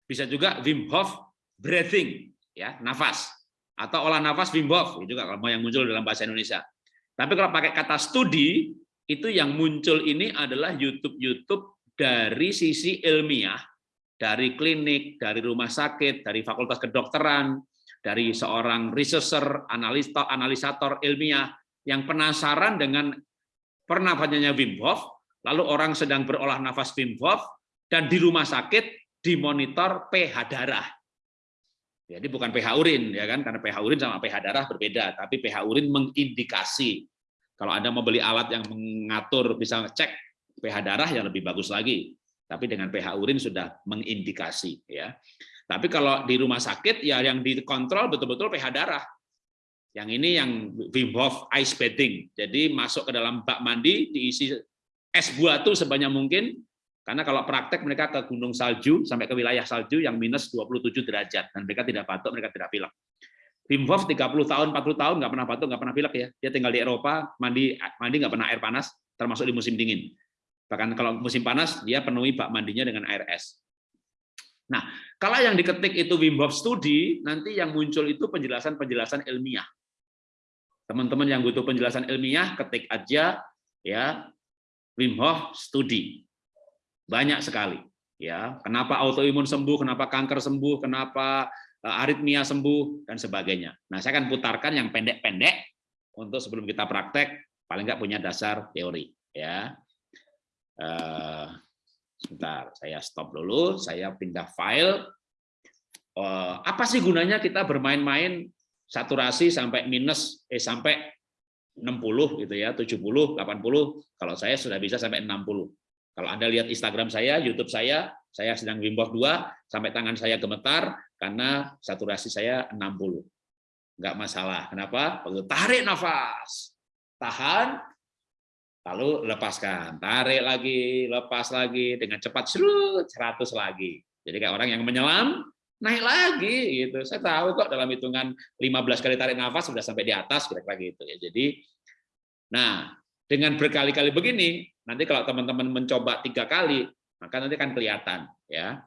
bisa juga Wim Hof breathing ya nafas atau olah nafas Wim Hof itu juga kalau yang muncul dalam bahasa Indonesia tapi kalau pakai kata studi itu yang muncul ini adalah YouTube YouTube dari sisi ilmiah dari klinik dari rumah sakit dari fakultas kedokteran dari seorang researcher analisator analisator ilmiah yang penasaran dengan pernafasannya Wim Hof lalu orang sedang berolah nafas Wim Hof, dan di rumah sakit dimonitor pH darah. Jadi bukan pH urin ya kan, karena pH urin sama pH darah berbeda, tapi pH urin mengindikasi. Kalau Anda mau beli alat yang mengatur bisa cek pH darah yang lebih bagus lagi. Tapi dengan pH urin sudah mengindikasi ya. Tapi kalau di rumah sakit ya yang dikontrol betul-betul pH darah. Yang ini yang Wim Hof ice bathing. Jadi masuk ke dalam bak mandi diisi es batu sebanyak mungkin, karena kalau praktek mereka ke gunung salju, sampai ke wilayah salju yang minus 27 derajat, dan mereka tidak batuk, mereka tidak pilek. Wim Hof 30 tahun, 40 tahun nggak pernah batuk, nggak pernah pilek ya. Dia tinggal di Eropa, mandi mandi nggak pernah air panas, termasuk di musim dingin. Bahkan kalau musim panas, dia penuhi bak mandinya dengan air es. Nah, kalau yang diketik itu Wim Hof Studi, nanti yang muncul itu penjelasan-penjelasan ilmiah. Teman-teman yang butuh penjelasan ilmiah, ketik aja ya Wim Hof studi. Banyak sekali. Ya, kenapa autoimun sembuh, kenapa kanker sembuh, kenapa aritmia sembuh dan sebagainya. Nah, saya akan putarkan yang pendek-pendek untuk sebelum kita praktek paling nggak punya dasar teori ya. Uh, sebentar, saya stop dulu, saya pindah file. Uh, apa sih gunanya kita bermain-main saturasi sampai minus eh sampai 60 gitu ya, 70, 80. Kalau saya sudah bisa sampai 60. Kalau Anda lihat Instagram saya, YouTube saya, saya sedang Wim Hof 2 sampai tangan saya gemetar karena saturasi saya 60. Enggak masalah. Kenapa? Tarik nafas. Tahan lalu lepaskan. Tarik lagi, lepas lagi dengan cepat serut 100 lagi. Jadi kayak orang yang menyelam naik lagi gitu. Saya tahu kok dalam hitungan 15 kali tarik nafas sudah sampai di atas kira-kira gitu ya. Jadi nah, dengan berkali-kali begini, nanti kalau teman-teman mencoba tiga kali, maka nanti akan kelihatan ya.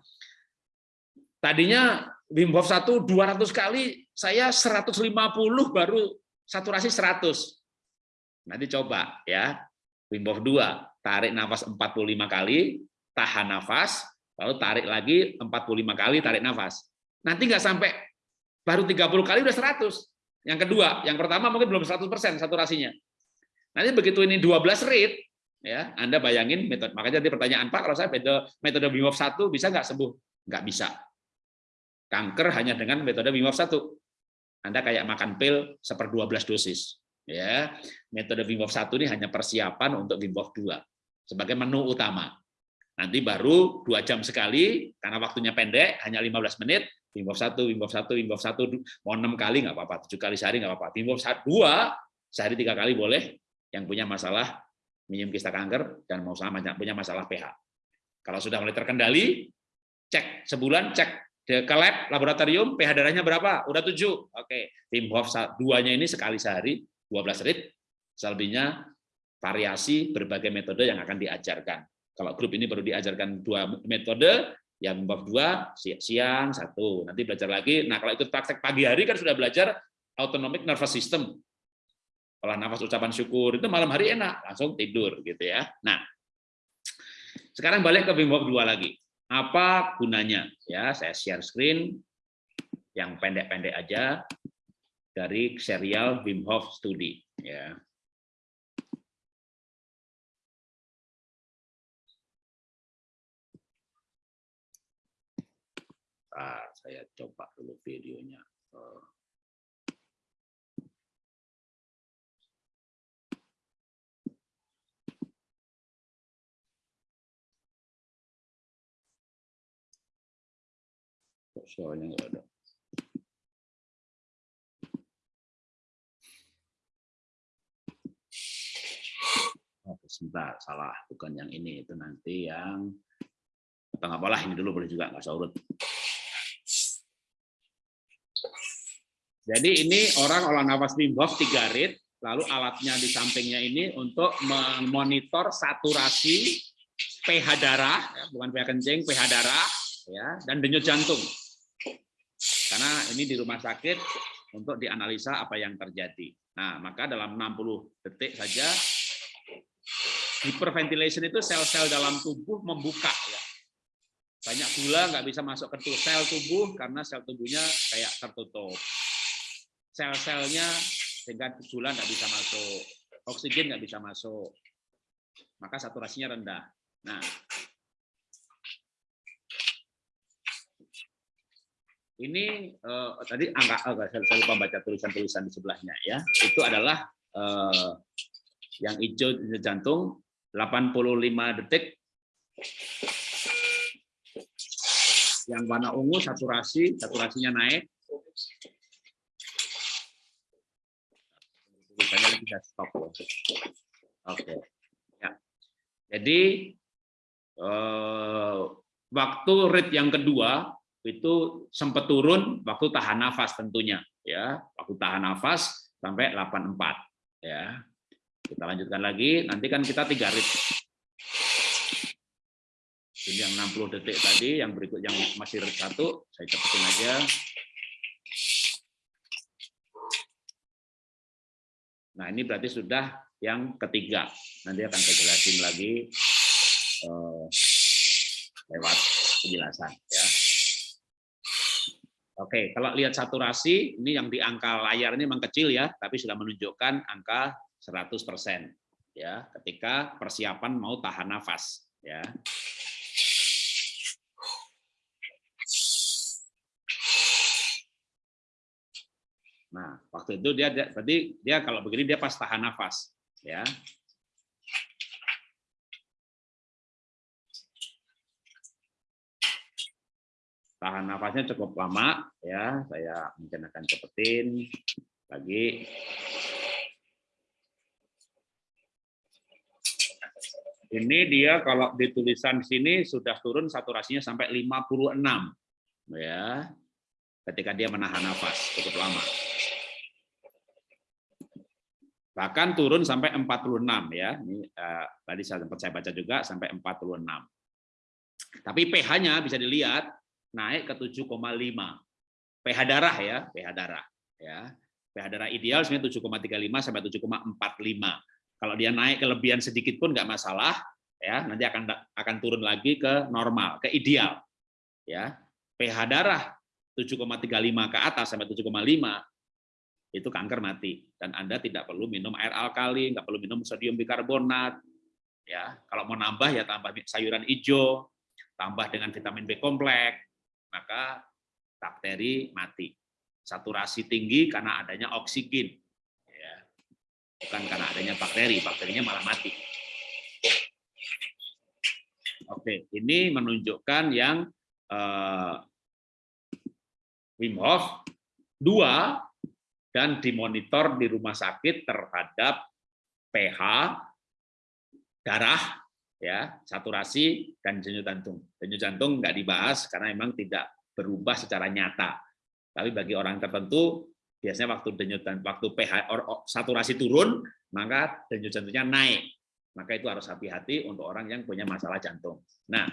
Tadinya Wim Hof 1 200 kali, saya 150 baru saturasi 100. Nanti coba ya. Wim Hof 2, tarik nafas 45 kali, tahan nafas, lalu tarik lagi 45 kali tarik nafas. Nanti nggak sampai baru 30 kali udah 100. Yang kedua, yang pertama mungkin belum 100% saturasinya. Nanti begitu ini 12 rate, ya Anda bayangin metode. Makanya tadi pertanyaan Pak, kalau saya metode metode Wim Hof 1 bisa nggak sembuh? Nggak bisa. Kanker hanya dengan metode Wim Hof 1. Anda kayak makan pil seper 12 dosis. Ya, metode Wim Hof 1 ini hanya persiapan untuk Wim Hof 2 sebagai menu utama. Nanti baru dua jam sekali, karena waktunya pendek, hanya 15 menit, Wim Hof 1, Wim Hof 1, Wim Hof 1, mau 6 kali nggak apa-apa, 7 kali sehari nggak apa-apa. Wim Hof 2, sehari 3 kali boleh, yang punya masalah minum kista kanker dan mau sama punya masalah pH. Kalau sudah mulai terkendali, cek sebulan, cek ke lab laboratorium pH darahnya berapa? Udah 7. Oke, Wim Hof 2-nya ini sekali sehari 12 rit, selebihnya variasi berbagai metode yang akan diajarkan. Kalau grup ini baru diajarkan dua metode, yang bab dua siang satu, nanti belajar lagi. Nah kalau itu praktek pagi hari kan sudah belajar autonomic nervous system, olah nafas ucapan syukur itu malam hari enak langsung tidur gitu ya. Nah sekarang balik ke Wim Hof 2 lagi. Apa gunanya? Ya saya share screen yang pendek-pendek aja dari serial Wim Hof Study. Ya. Nah, saya coba dulu videonya. Oh. Soalnya nggak ada. Oh, sebentar, salah. Bukan yang ini. Itu nanti yang... Apa nggak boleh, ini dulu boleh juga, nggak usah urut. Jadi ini orang olah nafas Wim 3 rit, lalu alatnya di sampingnya ini untuk memonitor saturasi pH darah, ya, bukan pH kencing, pH darah, ya, dan denyut jantung. Karena ini di rumah sakit untuk dianalisa apa yang terjadi. Nah, maka dalam 60 detik saja hyperventilation itu sel-sel dalam tubuh membuka ya. Banyak gula nggak bisa masuk ke sel tubuh karena sel tubuhnya kayak tertutup. Sel-selnya sehingga gula nggak bisa masuk, oksigen nggak bisa masuk, maka saturasinya rendah. Nah, ini uh, tadi angka uh, saya lupa baca tulisan-tulisan di sebelahnya ya. Itu adalah uh, yang hijau jantung 85 detik. Yang warna ungu saturasi, saturasinya naik. Tulisannya stop. Oke. Ya. Jadi uh, waktu rate yang kedua itu sempat turun waktu tahan nafas tentunya ya. Waktu tahan nafas sampai 84 ya. Kita lanjutkan lagi nanti kan kita tiga rit. Ini yang 60 detik tadi yang berikut yang masih rit satu saya cepetin aja. Nah ini berarti sudah yang ketiga. Nanti akan saya jelasin lagi eh, lewat penjelasan ya Oke, kalau lihat saturasi, ini yang di angka layar ini memang kecil ya, tapi sudah menunjukkan angka 100% ya, ketika persiapan mau tahan nafas ya. Nah, waktu itu dia berarti dia kalau begini dia pas tahan nafas ya. Tahan nafasnya cukup lama ya. Saya mungkin akan cepetin lagi. Ini dia kalau di tulisan sini sudah turun saturasinya sampai 56 ya. Ketika dia menahan nafas cukup lama. Bahkan turun sampai 46 ya. Ini eh, tadi saya sempat saya baca juga sampai 46 tapi pH-nya bisa dilihat naik ke 7,5 pH darah ya pH darah ya. pH darah ideal sebenarnya 7,35 sampai 7,45 kalau dia naik kelebihan sedikit pun nggak masalah ya. Nanti akan akan turun lagi ke normal ke ideal ya. pH darah 7,35 ke atas sampai 7,5 itu kanker mati. Dan Anda tidak perlu minum air alkali, nggak perlu minum sodium bikarbonat. Ya, kalau mau nambah ya tambah sayuran hijau, tambah dengan vitamin B kompleks, maka bakteri mati. saturasi tinggi karena adanya oksigen. Ya. Bukan karena adanya bakteri, bakterinya malah mati. Oke, ini menunjukkan yang uh, Wim Hof dua dan dimonitor di rumah sakit terhadap pH darah ya saturasi dan denyut jantung. Denyut jantung nggak dibahas karena memang tidak berubah secara nyata. Tapi bagi orang tertentu biasanya waktu denyut dan waktu pH or, saturasi turun maka denyut jantungnya naik. Maka itu harus hati-hati untuk orang yang punya masalah jantung. Nah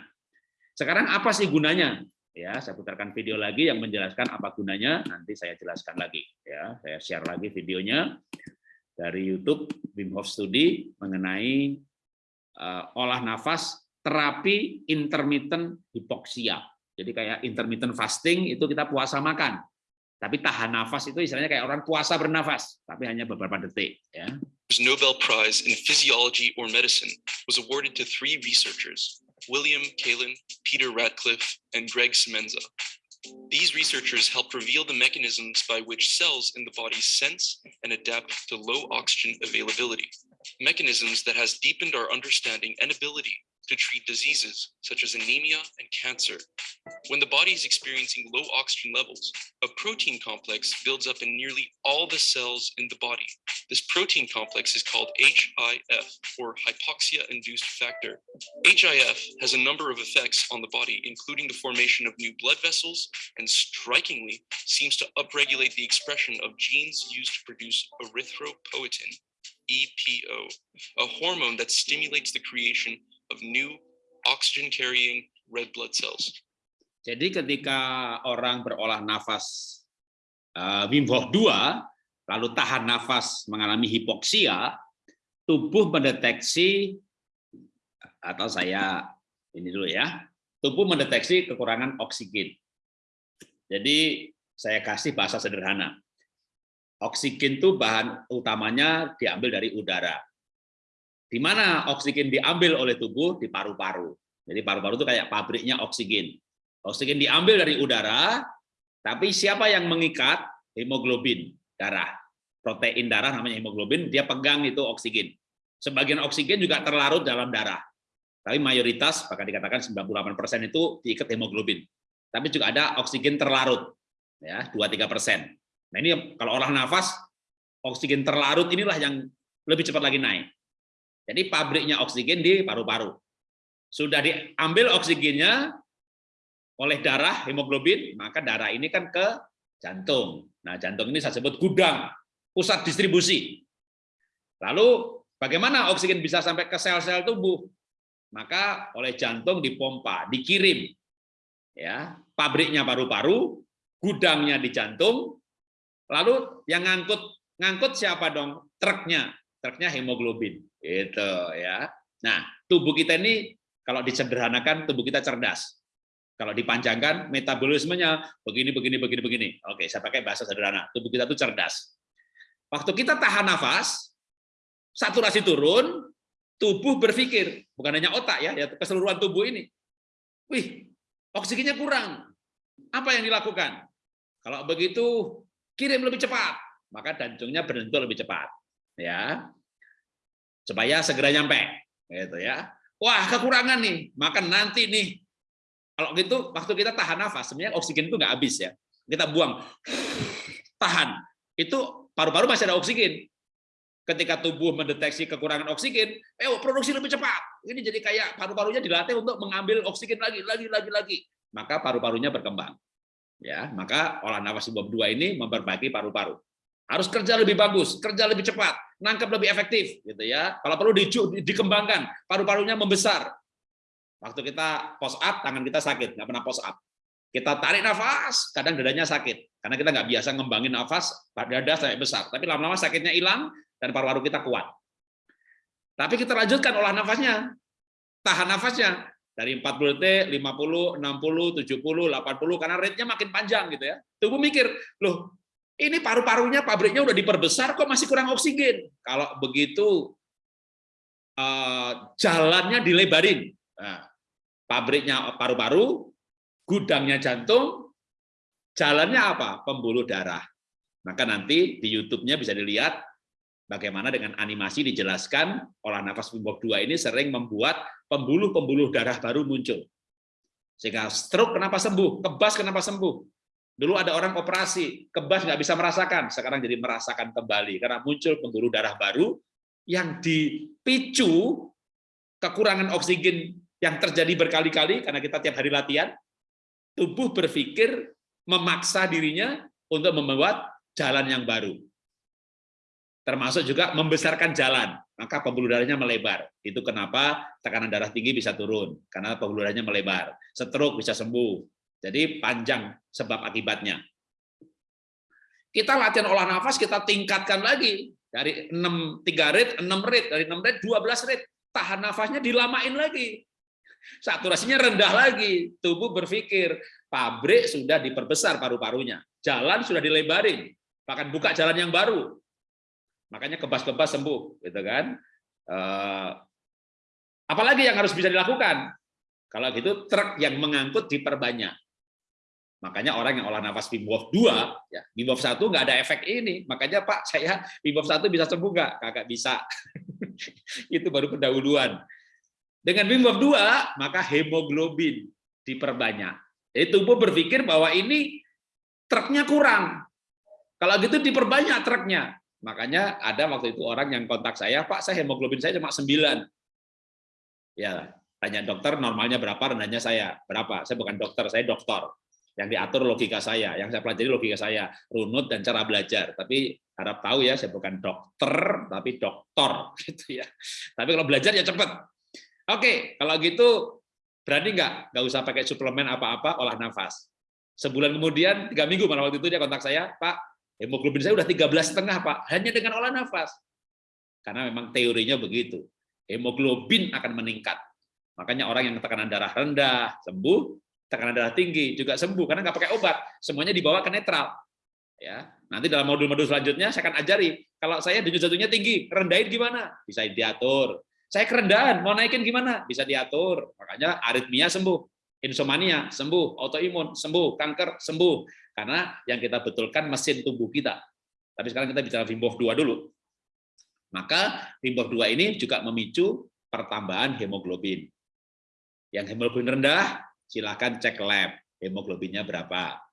sekarang apa sih gunanya? Ya saya putarkan video lagi yang menjelaskan apa gunanya. Nanti saya jelaskan lagi ya. Saya share lagi videonya dari YouTube Wim Hof Study mengenai olah nafas terapi intermittent hipoksia. Jadi kayak intermittent fasting itu kita puasa makan. Tapi tahan nafas itu istilahnya kayak orang puasa bernafas, tapi hanya beberapa detik. Ya. Nobel Prize in Physiology or Medicine was awarded to three researchers, William Kalin, Peter Ratcliffe, and Greg Semenza. These researchers helped reveal the mechanisms by which cells in the body sense and adapt to low oxygen availability, mechanisms that has deepened our understanding and ability to treat diseases such as anemia and cancer. When the body is experiencing low oxygen levels, a protein complex builds up in nearly all the cells in the body. This protein complex is called HIF, or hypoxia-induced factor. HIF has a number of effects on the body, including the formation of new blood vessels, and strikingly seems to upregulate the expression of genes used to produce erythropoietin, EPO, a hormone that stimulates the creation of new oxygen carrying red blood cells. Jadi ketika orang berolah nafas uh, Wim Hof 2 lalu tahan nafas mengalami hipoksia, tubuh mendeteksi atau saya ini dulu ya, tubuh mendeteksi kekurangan oksigen. Jadi saya kasih bahasa sederhana. Oksigen itu bahan utamanya diambil dari udara. Di mana oksigen diambil oleh tubuh? Di paru-paru. Jadi paru-paru itu kayak pabriknya oksigen. Oksigen diambil dari udara, tapi siapa yang mengikat? Hemoglobin, darah. Protein darah namanya hemoglobin, dia pegang itu oksigen. Sebagian oksigen juga terlarut dalam darah. Tapi mayoritas, bahkan dikatakan 98% itu diikat hemoglobin. Tapi juga ada oksigen terlarut, ya 2-3%. Nah ini kalau olah nafas, oksigen terlarut inilah yang lebih cepat lagi naik. Jadi pabriknya oksigen di paru-paru. Sudah diambil oksigennya oleh darah hemoglobin, maka darah ini kan ke jantung. Nah, jantung ini saya sebut gudang, pusat distribusi. Lalu bagaimana oksigen bisa sampai ke sel-sel tubuh? Maka oleh jantung dipompa, dikirim. Ya, pabriknya paru-paru, gudangnya di jantung. Lalu yang ngangkut ngangkut siapa dong? Truknya, truknya hemoglobin. Itu ya. Nah, tubuh kita ini kalau disederhanakan tubuh kita cerdas. Kalau dipanjangkan metabolismenya begini begini begini begini. Oke, saya pakai bahasa sederhana. Tubuh kita itu cerdas. Waktu kita tahan nafas, saturasi turun, tubuh berpikir, bukan hanya otak ya, ya keseluruhan tubuh ini. Wih, oksigennya kurang. Apa yang dilakukan? Kalau begitu kirim lebih cepat, maka jantungnya berhenti lebih cepat. Ya, supaya segera nyampe. Gitu ya. Wah kekurangan nih. Maka nanti nih kalau gitu waktu kita tahan nafas sebenarnya oksigen itu nggak habis ya. Kita buang. Tahan. Itu paru-paru masih ada oksigen. Ketika tubuh mendeteksi kekurangan oksigen eh produksi lebih cepat. Ini jadi kayak paru-parunya dilatih untuk mengambil oksigen lagi lagi lagi lagi. Maka paru-parunya berkembang ya maka olah nafas bab dua ini memperbaiki paru-paru harus kerja lebih bagus, kerja lebih cepat, nangkep lebih efektif, gitu ya. Kalau perlu di, dikembangkan, paru-parunya membesar. Waktu kita post up, tangan kita sakit, nggak pernah post up. Kita tarik nafas, kadang dadanya sakit, karena kita nggak biasa ngembangin nafas, dada sampai besar. Tapi lama-lama sakitnya hilang dan paru-paru kita kuat. Tapi kita lanjutkan olah nafasnya, tahan nafasnya dari 40 detik, 50, 60, 70, 80 karena rate-nya makin panjang gitu ya. Tubuh mikir, loh ini paru-parunya pabriknya udah diperbesar kok masih kurang oksigen. Kalau begitu eh, jalannya dilebarin. Nah, pabriknya paru-paru, gudangnya jantung, Jalannya apa? Pembuluh darah. Maka nanti di YouTube-nya bisa dilihat bagaimana dengan animasi dijelaskan olah nafas Hof 2 ini sering membuat pembuluh-pembuluh darah baru muncul. Sehingga stroke kenapa sembuh, kebas kenapa sembuh. Dulu ada orang operasi, kebas nggak bisa merasakan, sekarang jadi merasakan kembali karena muncul pembuluh darah baru yang dipicu kekurangan oksigen yang terjadi berkali-kali karena kita tiap hari latihan, tubuh berpikir memaksa dirinya untuk membuat jalan yang baru. Termasuk juga membesarkan jalan, maka pembuluh darahnya melebar. Itu kenapa tekanan darah tinggi bisa turun, karena pembuluh darahnya melebar. Stroke bisa sembuh. Jadi panjang sebab akibatnya. Kita latihan olah nafas, kita tingkatkan lagi. Dari 6, 3 rit, 6 rit, dari 6 rit, 12 rit. Tahan nafasnya dilamain lagi. Saturasinya rendah lagi. Tubuh berpikir, pabrik sudah diperbesar paru-parunya. Jalan sudah dilebarin bahkan buka jalan yang baru. Makanya kebas-kebas sembuh, gitu kan? Eh, apalagi yang harus bisa dilakukan? Kalau gitu truk yang mengangkut diperbanyak. Makanya orang yang olah nafas Wim Hof 2, ya, Wim Hof 1 nggak ada efek ini. Makanya Pak, saya Wim Hof 1 bisa sembuh nggak? Kagak bisa. Itu baru pendahuluan. Dengan Wim Hof 2, maka hemoglobin diperbanyak. Jadi tubuh berpikir bahwa ini truknya kurang. Kalau gitu diperbanyak truknya. Makanya ada waktu itu orang yang kontak saya, Pak, saya hemoglobin saya cuma 9. Ya, tanya dokter normalnya berapa, rendahnya saya berapa. Saya bukan dokter, saya dokter. Yang diatur logika saya, yang saya pelajari logika saya, runut dan cara belajar. Tapi harap tahu ya, saya bukan dokter, tapi dokter gitu ya. Tapi kalau belajar ya cepat. Oke, kalau gitu berani nggak? Nggak usah pakai suplemen apa-apa, olah nafas. Sebulan kemudian, tiga minggu malah waktu itu dia kontak saya, Pak, Hemoglobin saya udah 13 setengah Pak, hanya dengan olah nafas. Karena memang teorinya begitu. Hemoglobin akan meningkat. Makanya orang yang tekanan darah rendah sembuh, tekanan darah tinggi juga sembuh karena nggak pakai obat, semuanya dibawa ke netral. Ya, nanti dalam modul-modul selanjutnya saya akan ajari kalau saya denyut jantungnya tinggi, rendahin gimana? Bisa diatur. Saya kerendahan, mau naikin gimana? Bisa diatur. Makanya aritmia sembuh, insomnia sembuh, autoimun sembuh, kanker sembuh. Karena yang kita betulkan mesin tubuh kita. Tapi sekarang kita bicara Wim Hof 2 dulu. Maka Wim Hof 2 ini juga memicu pertambahan hemoglobin. Yang hemoglobin rendah, silakan cek lab hemoglobinnya berapa.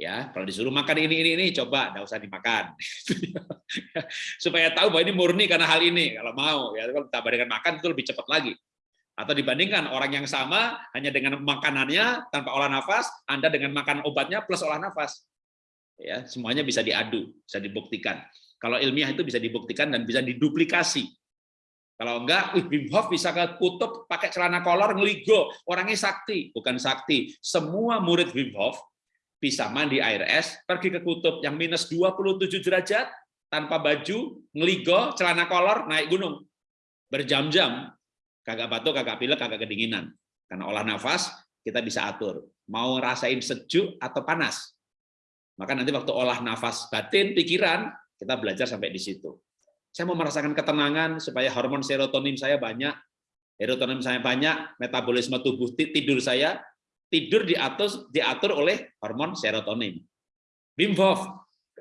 Ya, kalau disuruh makan ini ini ini coba enggak usah dimakan. Supaya tahu bahwa ini murni karena hal ini kalau mau ya kalau tambah dengan makan itu lebih cepat lagi. Atau dibandingkan orang yang sama hanya dengan makanannya tanpa olah nafas, Anda dengan makan obatnya plus olah nafas. Ya, semuanya bisa diadu, bisa dibuktikan. Kalau ilmiah itu bisa dibuktikan dan bisa diduplikasi. Kalau enggak, Wim Hof bisa ke kutub pakai celana kolor ngeligo, orangnya sakti, bukan sakti. Semua murid Wim Hof bisa mandi air es, pergi ke kutub yang minus 27 derajat tanpa baju, ngeligo, celana kolor, naik gunung. Berjam-jam kagak batuk, kagak pilek, kagak kedinginan. Karena olah nafas kita bisa atur. Mau rasain sejuk atau panas. Maka nanti waktu olah nafas batin, pikiran, kita belajar sampai di situ. Saya mau merasakan ketenangan supaya hormon serotonin saya banyak, serotonin saya banyak, metabolisme tubuh tidur saya tidur diatur diatur oleh hormon serotonin. Wim Hof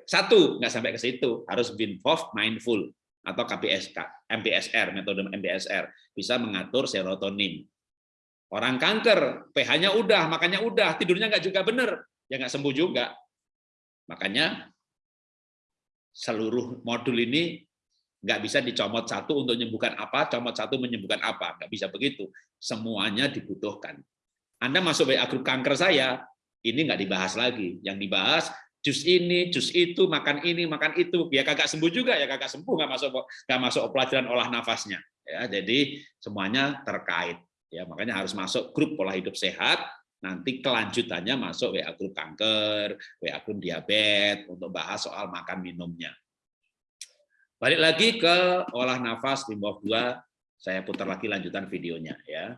satu nggak sampai ke situ, harus Wim Hof mindful atau KPSK, MBSR, metode MBSR, bisa mengatur serotonin. Orang kanker, pH-nya udah, makanya udah, tidurnya nggak juga benar, ya nggak sembuh juga. Makanya seluruh modul ini nggak bisa dicomot satu untuk menyembuhkan apa, comot satu menyembuhkan apa, nggak bisa begitu. Semuanya dibutuhkan. Anda masuk WA grup kanker saya, ini nggak dibahas lagi. Yang dibahas jus ini, jus itu, makan ini, makan itu, ya kakak sembuh juga ya kakak sembuh nggak masuk nggak masuk pelajaran olah nafasnya. Ya, jadi semuanya terkait. Ya, makanya harus masuk grup pola hidup sehat. Nanti kelanjutannya masuk WA grup kanker, WA grup diabetes untuk bahas soal makan minumnya. Balik lagi ke olah nafas Wim Hof 2, saya putar lagi lanjutan videonya ya.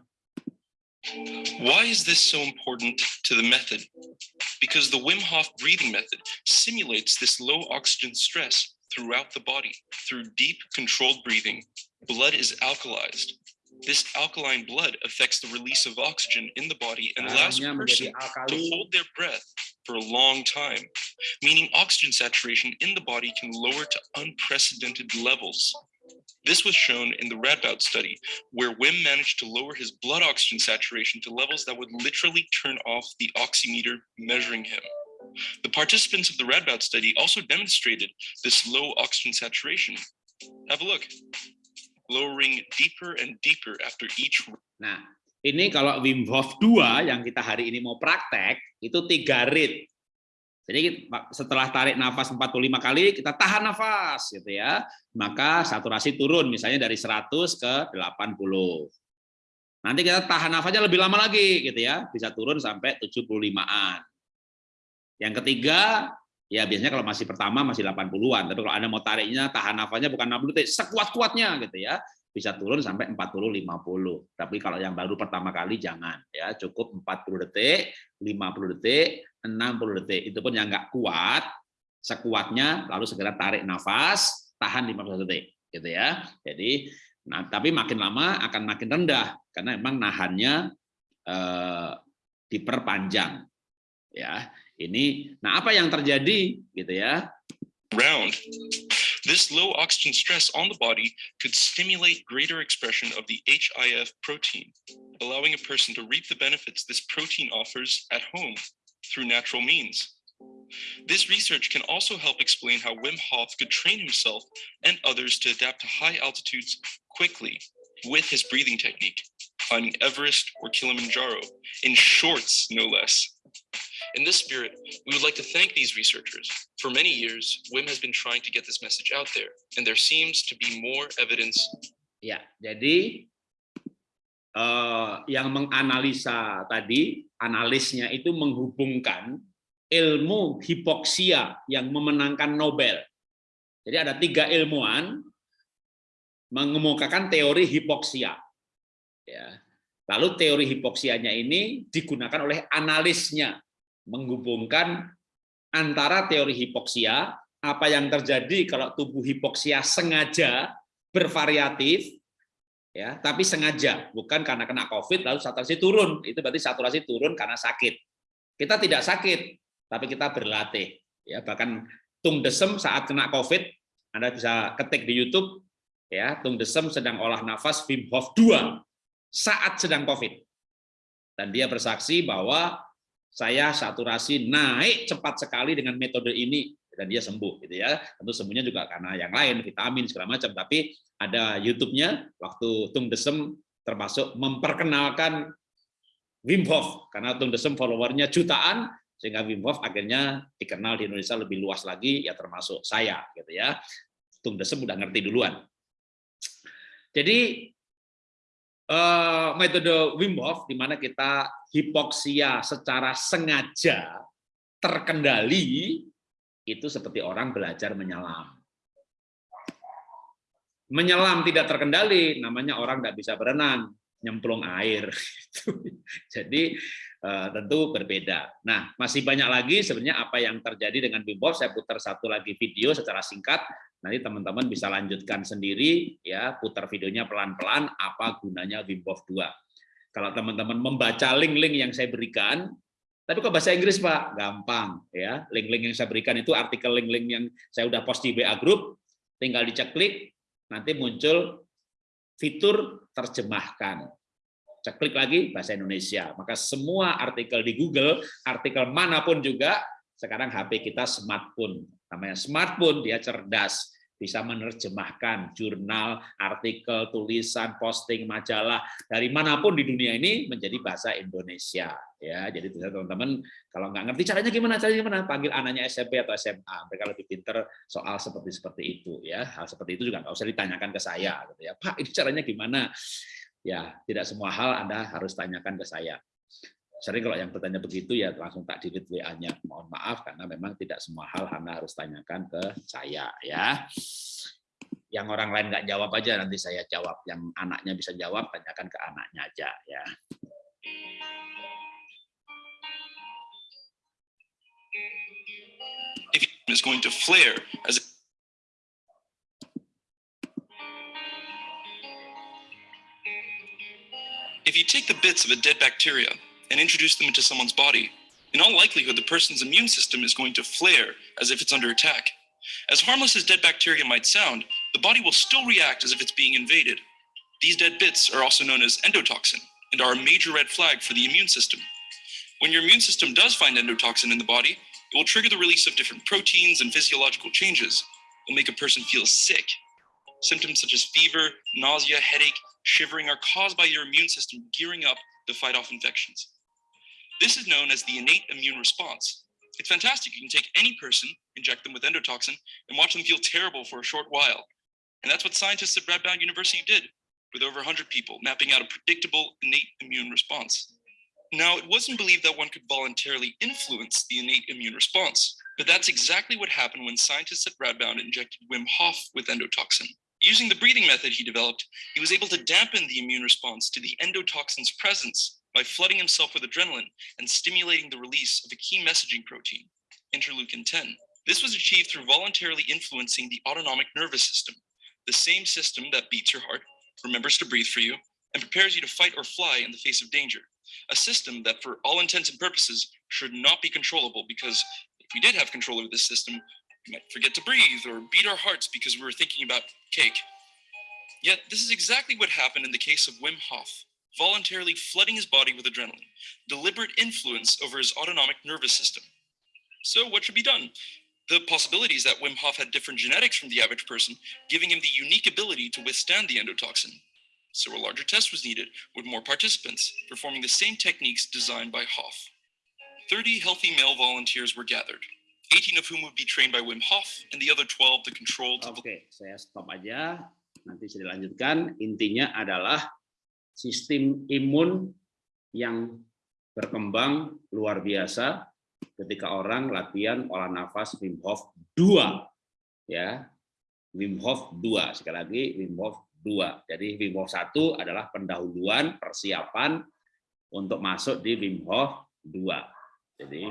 Why is this so important to the method? Because the Wim Hof breathing method simulates this low oxygen stress throughout the body. Through deep, controlled breathing, blood is alkalized. This alkaline blood affects the release of oxygen in the body and allows a person to hold their breath for a long time, meaning oxygen saturation in the body can lower to unprecedented levels. This was shown in the Radboud study, where Wim managed to lower his blood oxygen saturation to levels that would literally turn off the oximeter measuring him. The participants of the Radboud study also demonstrated this low oxygen saturation. Have a look. Lowering deeper and deeper after each Nah, ini kalau Wim Hof 2 yang kita hari ini mau praktek, itu tiga rit. Jadi setelah tarik nafas 45 kali, kita tahan nafas gitu ya. Maka saturasi turun misalnya dari 100 ke 80. Nanti kita tahan nafasnya lebih lama lagi gitu ya, bisa turun sampai 75-an. Yang ketiga, ya biasanya kalau masih pertama masih 80-an, tapi kalau Anda mau tariknya tahan nafasnya bukan 60 detik, sekuat-kuatnya gitu ya bisa turun sampai 40 50. Tapi kalau yang baru pertama kali jangan ya, cukup 40 detik, 50 detik, 60 detik. Itu pun yang nggak kuat, sekuatnya lalu segera tarik nafas, tahan 15 detik gitu ya. Jadi nah tapi makin lama akan makin rendah karena memang nahannya eh, diperpanjang ya. Ini nah apa yang terjadi gitu ya? round. This low oxygen stress on the body could stimulate greater expression of the HIF protein, allowing a person to reap the benefits this protein offers at home through natural means. This research can also help explain how Wim Hof could train himself and others to adapt to high altitudes quickly with his breathing technique, climbing Everest or Kilimanjaro, in shorts, no less. In this spirit, we would like to thank these researchers. For many years, WIM has been trying to get this message out there, and there seems to be more evidence. Ya, jadi uh, yang menganalisa tadi, analisnya itu menghubungkan ilmu hipoksia yang memenangkan Nobel. Jadi ada tiga ilmuwan mengemukakan teori hipoksia. Ya. Lalu teori hipoksianya ini digunakan oleh analisnya menghubungkan antara teori hipoksia, apa yang terjadi kalau tubuh hipoksia sengaja bervariatif, ya, tapi sengaja, bukan karena kena COVID lalu saturasi turun, itu berarti saturasi turun karena sakit. Kita tidak sakit, tapi kita berlatih. Ya, bahkan Tung Desem saat kena COVID, Anda bisa ketik di YouTube, ya, Tung Desem sedang olah nafas Wim Hof 2 saat sedang COVID. Dan dia bersaksi bahwa saya saturasi naik cepat sekali dengan metode ini dan dia sembuh gitu ya. Tentu sembuhnya juga karena yang lain, vitamin segala macam, tapi ada YouTube-nya waktu Tung Desem termasuk memperkenalkan Wim Hof karena Tung Desem followernya jutaan sehingga Wim Hof akhirnya dikenal di Indonesia lebih luas lagi ya termasuk saya gitu ya. Tung Desem udah ngerti duluan. Jadi Eh, metode Wim Hof di mana kita hipoksia secara sengaja terkendali itu seperti orang belajar menyelam. Menyelam tidak terkendali namanya orang tidak bisa berenang, nyemplung air. Jadi eh, tentu berbeda. Nah, masih banyak lagi sebenarnya apa yang terjadi dengan Wim Hof. Saya putar satu lagi video secara singkat Nanti teman-teman bisa lanjutkan sendiri ya, putar videonya pelan-pelan apa gunanya Wim Hof 2. Kalau teman-teman membaca link-link yang saya berikan, tapi kok bahasa Inggris Pak? Gampang ya. Link-link yang saya berikan itu artikel link-link yang saya udah post di WA group, tinggal dicek klik, nanti muncul fitur terjemahkan. Cek klik lagi bahasa Indonesia. Maka semua artikel di Google, artikel mana pun juga sekarang HP kita smartphone namanya smartphone dia cerdas bisa menerjemahkan jurnal, artikel, tulisan, posting, majalah dari mana pun di dunia ini menjadi bahasa Indonesia. Ya, jadi teman-teman kalau nggak ngerti caranya gimana, caranya gimana, panggil anaknya SMP atau SMA, mereka lebih pinter soal seperti seperti itu. Ya, hal seperti itu juga nggak usah ditanyakan ke saya, gitu ya. Pak, ini caranya gimana? Ya, tidak semua hal Anda harus tanyakan ke saya sering kalau yang bertanya begitu ya langsung tak delete WA-nya. Mohon maaf karena memang tidak semua hal Anda harus tanyakan ke saya ya. Yang orang lain nggak jawab aja nanti saya jawab. Yang anaknya bisa jawab tanyakan ke anaknya aja ya. Is going to flare as If you take the bits of a dead bacteria and introduce them into someone's body, In all likelihood, the person's immune system is going to flare as if it's under attack. As harmless as dead bacteria might sound, the body will still react as if it's being invaded. These dead bits are also known as endotoxin and are a major red flag for the immune system. When your immune system does find endotoxin in the body, it will trigger the release of different proteins and physiological changes. It will make a person feel sick. Symptoms such as fever, nausea, headache, shivering are caused by your immune system gearing up to fight off infections. This is known as the innate immune response. It's fantastic. You can take any person, inject them with endotoxin, and watch them feel terrible for a short while. And that's what scientists at Radboud University did with over 100 people, mapping out a predictable innate immune response. Now, it wasn't believed that one could voluntarily influence the innate immune response, but that's exactly what happened when scientists at Radboud injected Wim Hof with endotoxin. Using the breathing method he developed, he was able to dampen the immune response to the endotoxin's presence by flooding himself with adrenaline and stimulating the release of a key messaging protein, interleukin 10. This was achieved through voluntarily influencing the autonomic nervous system, the same system that beats your heart, remembers to breathe for you, and prepares you to fight or fly in the face of danger. A system that, for all intents and purposes, should not be controllable because if we did have control over this system, we might forget to breathe or beat our hearts because we were thinking about cake. Yet, this is exactly what happened in the case of Wim Hof, voluntarily flooding his body with adrenaline, deliberate influence over his autonomic nervous system. So, what should be done? The possibilities that Wim Hof had different genetics from the average person, giving him the unique ability to withstand the endotoxin. So a larger test was needed with more participants, performing the same techniques designed by Hof. 30 healthy male volunteers were gathered, 18 of whom would be trained by Wim Hof and the other 12 the control. Oke, saya stop aja. Nanti saya dilanjutkan. Intinya adalah sistem imun yang berkembang luar biasa ketika orang latihan olah nafas Wim Hof 2 ya. Wim Hof 2 sekali lagi Wim Hof dua. Jadi Wim Hof 1 adalah pendahuluan persiapan untuk masuk di Wim Hof 2. Jadi,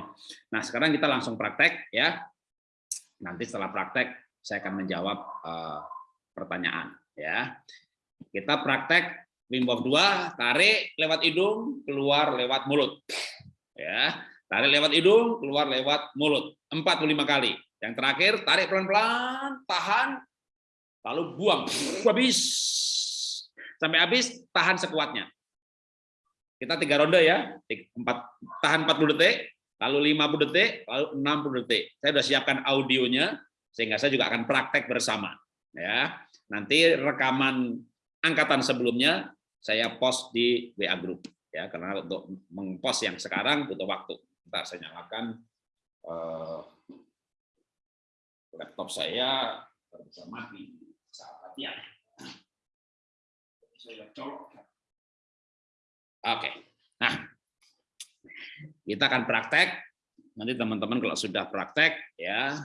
nah sekarang kita langsung praktek ya. Nanti setelah praktek saya akan menjawab uh, pertanyaan ya. Kita praktek Hof 2, tarik lewat hidung, keluar lewat mulut. Ya, tarik lewat hidung, keluar lewat mulut. 45 kali. Yang terakhir tarik pelan-pelan, tahan, lalu buang habis sampai habis tahan sekuatnya kita tiga ronde ya empat tahan 40 detik lalu 50 detik lalu 60 detik saya sudah siapkan audionya sehingga saya juga akan praktek bersama ya nanti rekaman angkatan sebelumnya saya post di WA group ya karena untuk mengpost yang sekarang butuh waktu Ntar saya nyalakan uh, laptop saya bisa mati Ya. Oke. Nah, kita akan praktek. Nanti teman-teman kalau sudah praktek, ya,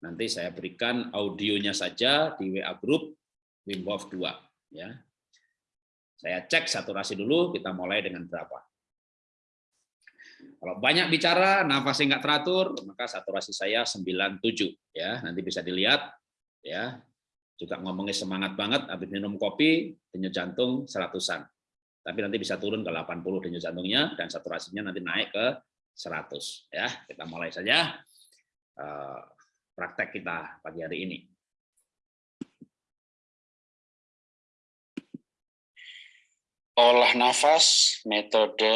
nanti saya berikan audionya saja di WA Group Wim Hof 2. Ya. Saya cek saturasi dulu, kita mulai dengan berapa. Kalau banyak bicara, nafasnya nggak teratur, maka saturasi saya 97. ya Nanti bisa dilihat. ya juga ngomongnya semangat banget, habis minum kopi, denyut jantung seratusan. Tapi nanti bisa turun ke 80 denyut jantungnya, dan saturasinya nanti naik ke 100. Ya, Kita mulai saja eh, praktek kita pagi hari ini. Olah nafas metode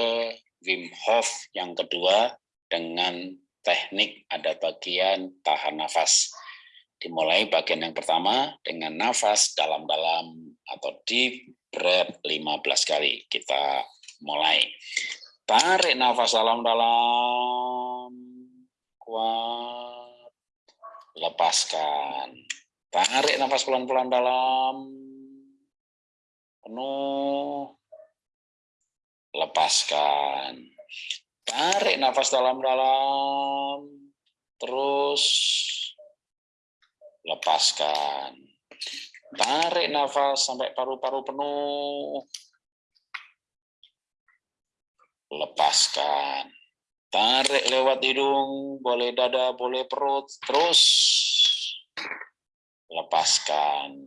Wim Hof yang kedua dengan teknik ada bagian tahan nafas. Dimulai bagian yang pertama dengan nafas dalam-dalam atau deep breath 15 kali. Kita mulai. Tarik nafas dalam-dalam. Kuat. Lepaskan. Tarik nafas pelan-pelan dalam. Penuh. Lepaskan. Tarik nafas dalam-dalam. Terus lepaskan. Tarik nafas sampai paru-paru penuh. Lepaskan. Tarik lewat hidung, boleh dada, boleh perut, terus lepaskan.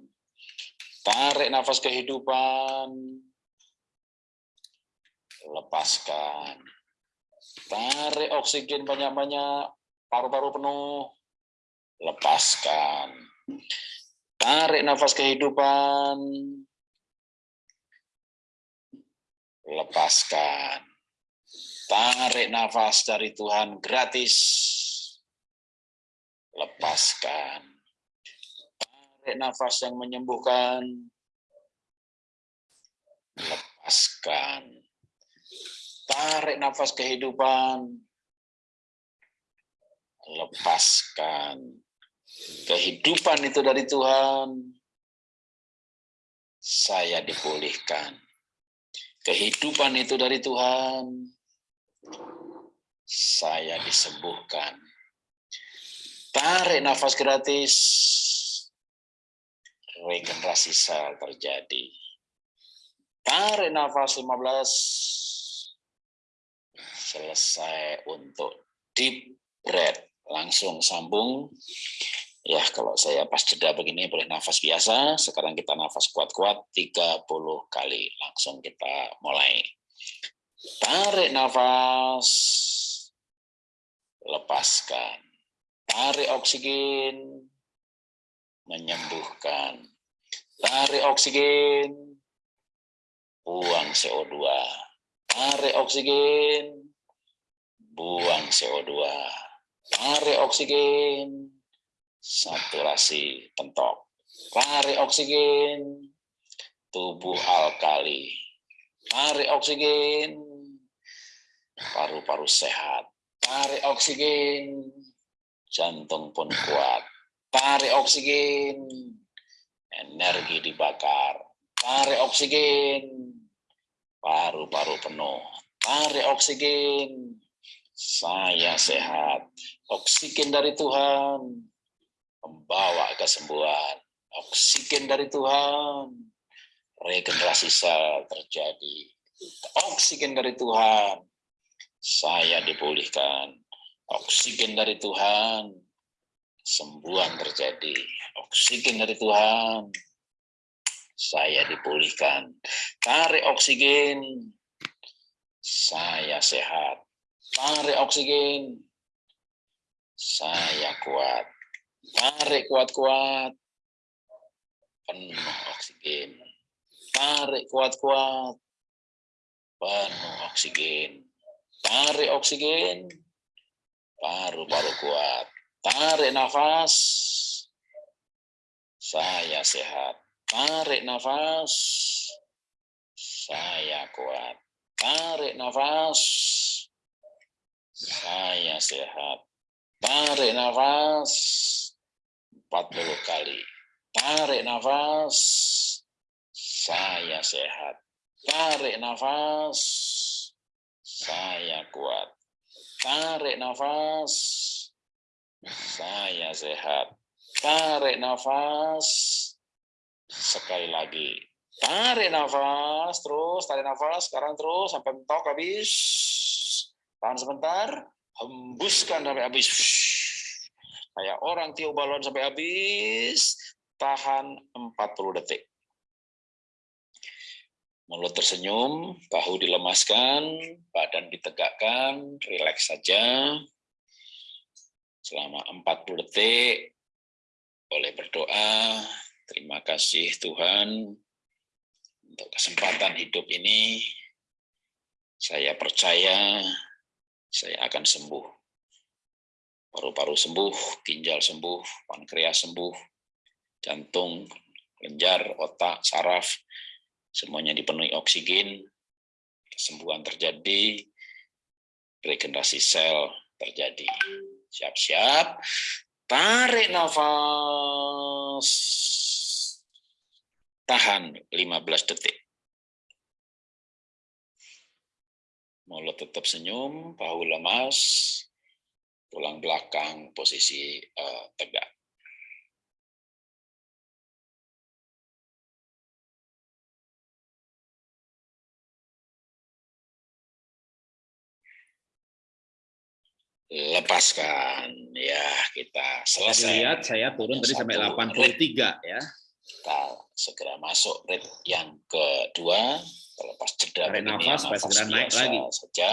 Tarik nafas kehidupan, lepaskan. Tarik oksigen banyak-banyak, paru-paru penuh. Lepaskan. Tarik nafas kehidupan. Lepaskan. Tarik nafas dari Tuhan gratis. Lepaskan. Tarik nafas yang menyembuhkan. Lepaskan. Tarik nafas kehidupan. Lepaskan. Kehidupan itu dari Tuhan. Saya dipulihkan. Kehidupan itu dari Tuhan. Saya disembuhkan. Tarik nafas gratis. Regenerasi sel terjadi. Tarik nafas 15. Selesai untuk deep breath. Langsung sambung. Ya, kalau saya pas jeda begini boleh nafas biasa. Sekarang kita nafas kuat-kuat 30 kali. Langsung kita mulai. Tarik nafas. Lepaskan. Tarik oksigen. Menyembuhkan. Tarik oksigen. Buang CO2. Tarik oksigen. Buang CO2. Tarik oksigen. Saturasi pentok. Tarik oksigen. Tubuh alkali. Tarik oksigen. Paru-paru sehat. Tarik oksigen. Jantung pun kuat. Tarik oksigen. Energi dibakar. Tarik oksigen. Paru-paru penuh. Tarik oksigen. Saya sehat. Oksigen dari Tuhan membawa kesembuhan. Oksigen dari Tuhan. Regenerasi sel terjadi. Oksigen dari Tuhan. Saya dipulihkan. Oksigen dari Tuhan. Sembuhan terjadi. Oksigen dari Tuhan. Saya dipulihkan. Tarik oksigen. Saya sehat. Tarik oksigen. Saya kuat. Tarik kuat-kuat. Penuh oksigen. Tarik kuat-kuat. Penuh oksigen. Tarik oksigen. Paru-paru kuat. Tarik nafas. Saya sehat. Tarik nafas. Saya kuat. Tarik nafas. Saya sehat. Tarik nafas. 40 kali. Tarik nafas. Saya sehat. Tarik nafas. Saya kuat. Tarik nafas. Saya sehat. Tarik nafas. Sekali lagi. Tarik nafas. Terus tarik nafas. Sekarang terus sampai mentok habis. Tahan sebentar. Hembuskan sampai habis. Kayak orang tiup balon sampai habis. Tahan 40 detik. Mulut tersenyum, bahu dilemaskan, badan ditegakkan, rileks saja. Selama 40 detik, boleh berdoa, terima kasih Tuhan untuk kesempatan hidup ini. Saya percaya saya akan sembuh. Paru-paru sembuh, ginjal sembuh, pankreas sembuh, jantung, kelenjar, otak, saraf, semuanya dipenuhi oksigen, kesembuhan terjadi, regenerasi sel terjadi. Siap-siap, tarik nafas, tahan 15 detik. Mulut tetap senyum, bahu lemas, tulang belakang posisi uh, tegak. lepaskan ya kita selesai. Lihat saya turun tadi sampai 83 ya. Kita segera masuk red yang kedua. Lepas jeda Tarik nafas supaya segera naik lagi. Saja.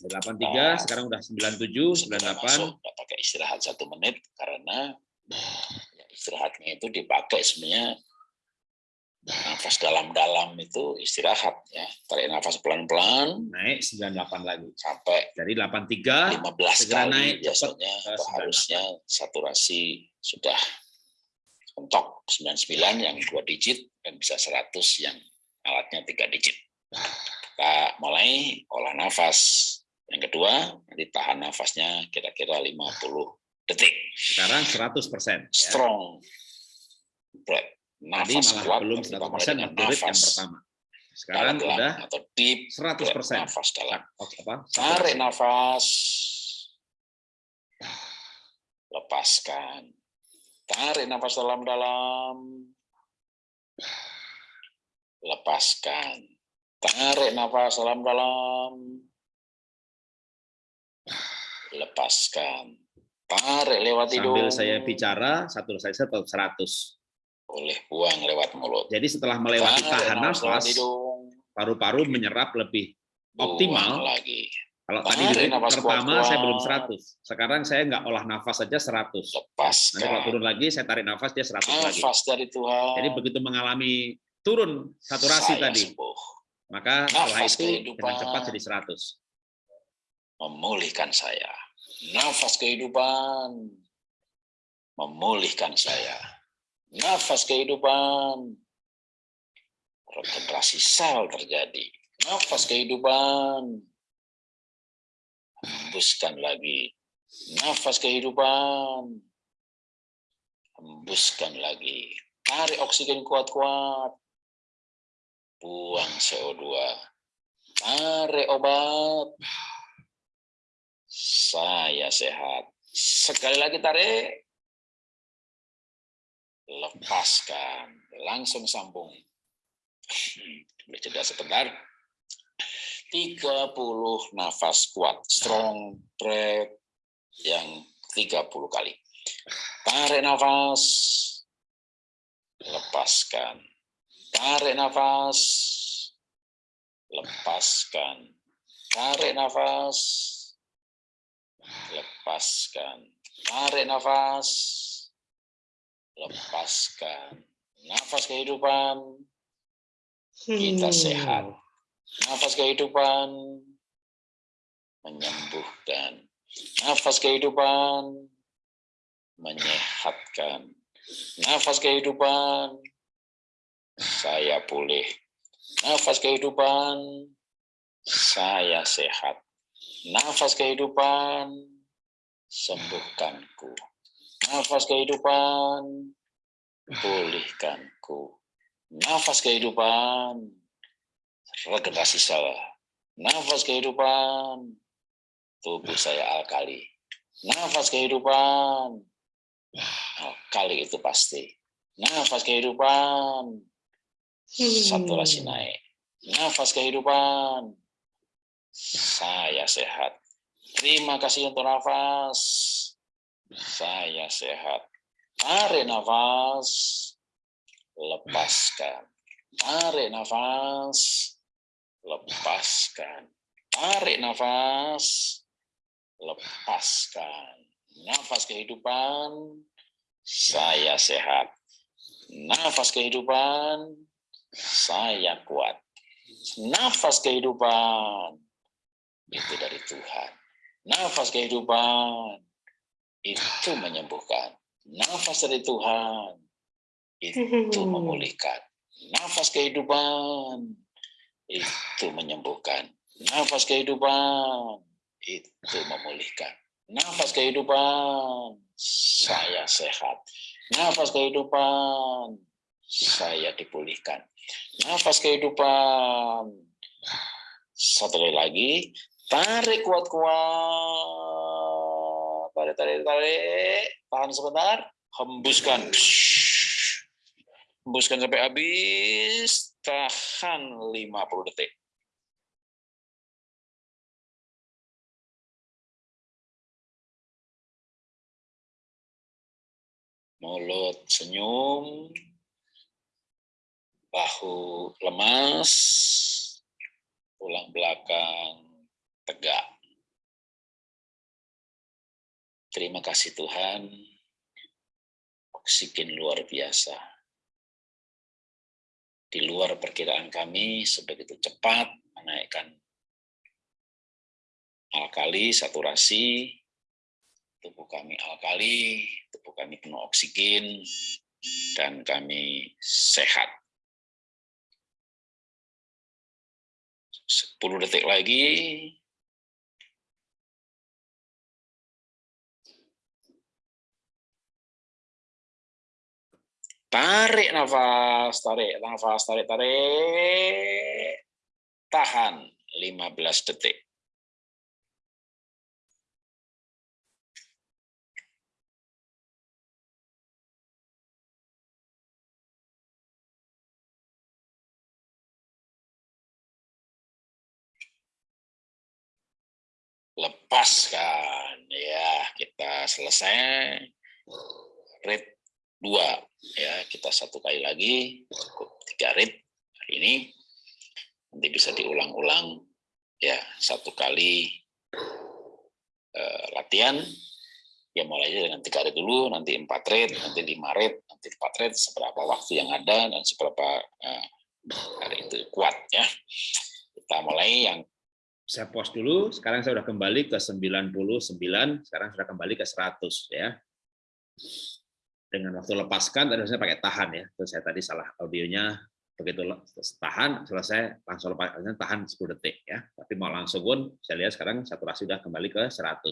83, sekarang udah 97, Segera 98. masuk, nggak pakai istirahat satu menit karena ya, istirahatnya itu dipakai sebenarnya nafas dalam-dalam itu istirahat ya tarik nafas pelan-pelan Naik 98 lagi. sampai Dari 83 15 segera kali naik biasanya cepat ke atau 98. harusnya saturasi sudah mentok 99 yang dua digit dan bisa 100 yang alatnya tiga digit. Kita mulai olah nafas. Yang kedua, nanti tahan nafasnya kira-kira 50 detik. sekarang 100%. Ya. Strong breath. Tadi Nafas malah kuat belum kita 100% mulai dengan waktu read yang pertama. Sekarang dalam udah atau deep breath, 100%. nafas dalam. Apa? Tarik nafas. Lepaskan. Tarik nafas dalam-dalam. Lepaskan. Tarik nafas dalam-dalam. Lepaskan. Tarik lewat hidung. Sambil saya bicara, satu saya tetap 100. Boleh buang lewat mulut. Jadi setelah melewati Tarik tahan nafas paru-paru menyerap lebih Buang optimal. lagi. Kalau tadi nafas pertama saya belum kuat-kuat. 100. Sekarang saya nggak olah nafas saja 100. Nanti kalau Lepaskan. turun lagi, saya tarik nafas dia 100 lagi. Nafas dari Tuhan. Jadi begitu mengalami turun saturasi saya tadi, sembuh. maka setelah itu dengan cepat jadi 100. memulihkan saya. Nafas kehidupan memulihkan saya. Nafas kehidupan regenerasi sel terjadi. Nafas kehidupan hembuskan lagi. Nafas kehidupan hembuskan lagi. Tarik oksigen kuat-kuat. Buang CO2. Tarik obat. Saya sehat. Sekali lagi tarik. Lepaskan. Langsung sambung. Boleh jeda sebentar. 30 nafas kuat. Strong breath yang 30 kali. Tarik nafas. Lepaskan. Tarik nafas. Lepaskan. Tarik nafas lepaskan. Tarik nafas, lepaskan. Nafas kehidupan, kita sehat. Nafas kehidupan, menyembuhkan. Nafas kehidupan, menyehatkan. Nafas kehidupan, saya pulih. Nafas kehidupan, saya sehat. Nafas kehidupan, sembuhkanku. Nafas kehidupan, pulihkanku. Nafas kehidupan, regenerasi saya. Nafas kehidupan, tubuh saya alkali. Nafas kehidupan, alkali itu pasti. Nafas kehidupan, saturasi naik. Nafas kehidupan, saya sehat. Terima kasih untuk nafas. Saya sehat. Tarik nafas. Lepaskan. Tarik nafas. Lepaskan. Tarik nafas. Lepaskan. Nafas kehidupan. Saya sehat. Nafas kehidupan. Saya kuat. Nafas kehidupan itu dari Tuhan. Nafas kehidupan itu menyembuhkan. Nafas dari Tuhan itu memulihkan. Nafas kehidupan itu menyembuhkan. Nafas kehidupan. Itu memulihkan. Nafas kehidupan. Saya sehat. Nafas kehidupan. Saya dipulihkan. Nafas kehidupan. Satu lagi tarik kuat-kuat. Tarik tarik tarik. Tahan sebentar. Hembuskan. Hembuskan sampai habis tahan 50 detik. Mulut senyum, bahu lemas, tulang belakang tegak. Terima kasih Tuhan, oksigen luar biasa. Di luar perkiraan kami sebegitu cepat menaikkan alkali, saturasi, tubuh kami alkali, tubuh kami penuh oksigen, dan kami sehat. 10 detik lagi. Tarik nafas, tarik nafas, tarik, tarik. Tahan 15 detik. lepaskan ya kita selesai rate dua. Ya kita satu kali lagi cukup tiga rate hari ini. Nanti bisa diulang-ulang. Ya satu kali uh, latihan. Ya mulai dengan tiga rate dulu nanti empat rate nanti lima rate nanti empat rate seberapa waktu yang ada dan seberapa uh, hari itu kuat ya. Kita mulai yang saya pause dulu, sekarang saya sudah kembali ke 99, sekarang sudah kembali ke 100 ya. Dengan waktu lepaskan, tadi saya pakai tahan ya, terus saya tadi salah audionya, begitu tahan, selesai langsung lepaskan, tahan 10 detik ya. Tapi mau langsung pun, saya lihat sekarang saturasi sudah kembali ke 100.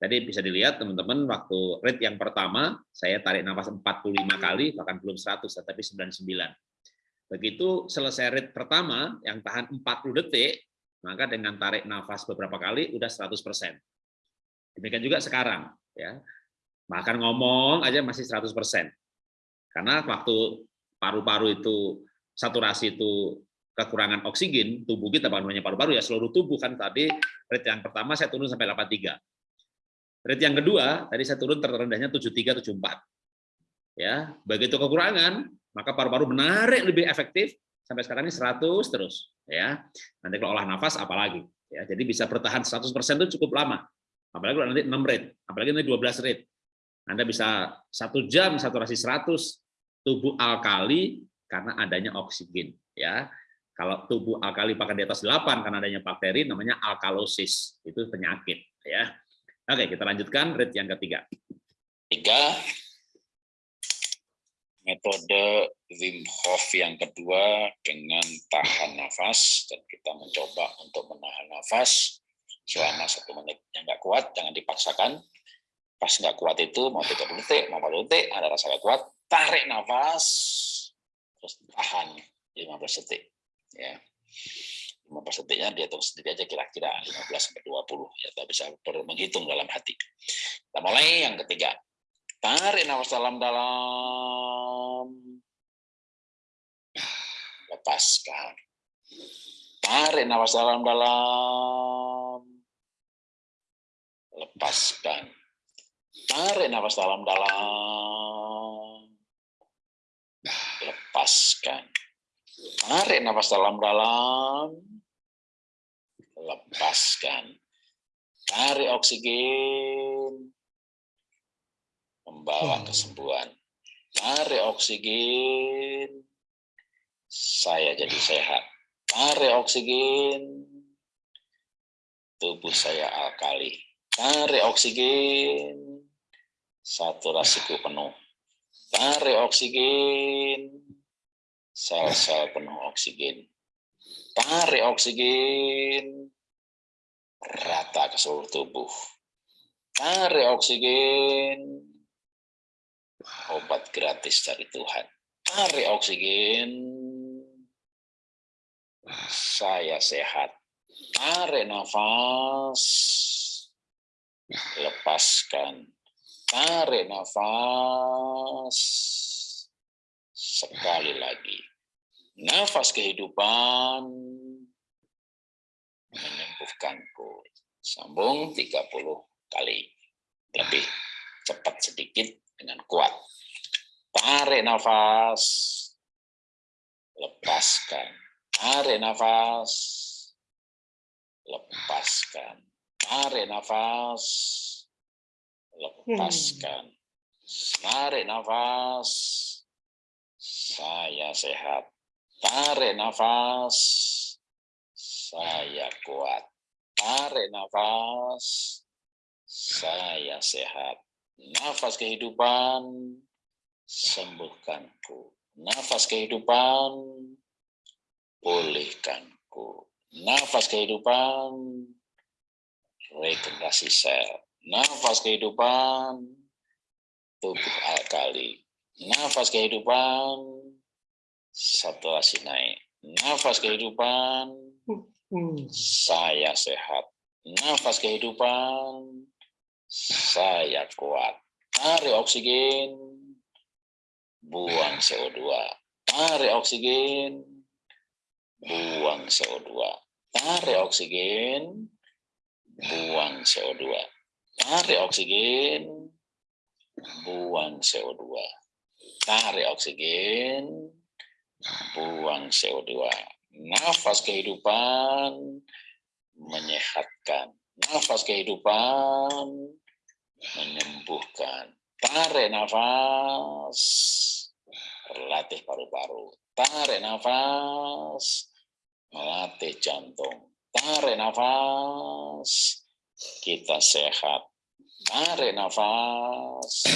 Tadi bisa dilihat teman-teman, waktu rate yang pertama, saya tarik nafas 45 kali, bahkan belum 100, tetapi 99. Begitu selesai rate pertama, yang tahan 40 detik, maka dengan tarik nafas beberapa kali udah 100%. Demikian juga sekarang ya. Makan ngomong aja masih 100%. Karena waktu paru-paru itu saturasi itu kekurangan oksigen, tubuh kita bukan hanya paru-paru ya, seluruh tubuh kan tadi rate yang pertama saya turun sampai 83. Rate yang kedua tadi saya turun terendahnya 73 74. Ya, begitu kekurangan, maka paru-paru menarik lebih efektif sampai sekarang ini 100 terus ya. Nanti kalau olah nafas apalagi ya. Jadi bisa bertahan 100% itu cukup lama. Apalagi kalau nanti 6 rate, apalagi nanti 12 rate. Anda bisa satu jam saturasi 100 tubuh alkali karena adanya oksigen ya. Kalau tubuh alkali bahkan di atas 8 karena adanya bakteri namanya alkalosis. Itu penyakit ya. Oke, kita lanjutkan rate yang ketiga. Tiga, metode Wim Hof yang kedua dengan tahan nafas dan kita mencoba untuk menahan nafas selama satu menit yang nggak kuat jangan dipaksakan pas nggak kuat itu mau 30 detik mau 40 detik ada rasa nggak kuat tarik nafas terus tahan 15 detik ya 15 detiknya dia tahu sendiri aja kira-kira 15 sampai 20 ya kita bisa menghitung dalam hati kita mulai yang ketiga Tarik nafas dalam-dalam. Lepaskan. Tarik nafas dalam-dalam. Lepaskan. Tarik nafas dalam-dalam. Lepaskan. Tarik nafas dalam-dalam. Lepaskan. Tarik oksigen membawa kesembuhan. Tarik oksigen, saya jadi sehat. Tarik oksigen, tubuh saya alkali. Tarik oksigen, saturasiku penuh. Tarik oksigen, sel-sel penuh oksigen. Tarik oksigen, rata ke seluruh tubuh. Tarik oksigen, obat gratis dari Tuhan. Tarik oksigen, saya sehat. Tarik nafas, lepaskan. Tarik nafas, sekali lagi. Nafas kehidupan menyembuhkanku. Sambung 30 kali. Lebih cepat sedikit dengan kuat. Tarik nafas, lepaskan. Tarik nafas, lepaskan. Tarik nafas, lepaskan. Tarik nafas. Saya sehat. Tarik nafas. Saya kuat. Tarik nafas. Saya sehat. Nafas kehidupan. Sembuhkanku. Nafas kehidupan. Pulihkanku. Nafas kehidupan. Regenerasi sel. Nafas kehidupan. Tubuh alkali. Nafas kehidupan. Saturasi naik. Nafas kehidupan saya sehat. Nafas kehidupan, saya kuat. Tarik oksigen, buang CO2. Tarik oksigen, buang CO2. Tarik oksigen, buang CO2. Tarik oksigen, buang CO2. Tarik oksigen, buang CO2 nafas kehidupan menyehatkan. Nafas kehidupan menyembuhkan. Tarik nafas, berlatih paru-paru. Tarik nafas, melatih jantung. Tarik nafas, kita sehat. Tarik nafas,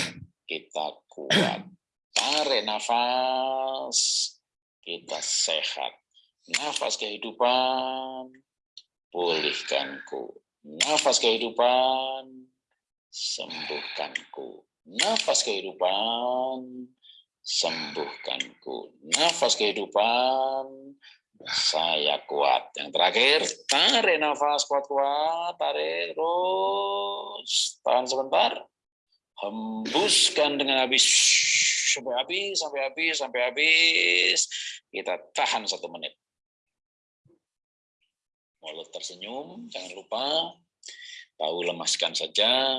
kita kuat. Tarik nafas, kita sehat Nafas kehidupan, pulihkanku. Nafas kehidupan, sembuhkanku. Nafas kehidupan, sembuhkanku. Nafas kehidupan, saya kuat. Yang terakhir, tarik nafas kuat-kuat, tarik terus. Tahan sebentar. Hembuskan dengan habis sampai habis, sampai habis, sampai habis. Kita tahan satu menit. Mulut tersenyum, jangan lupa. Tahu lemaskan saja,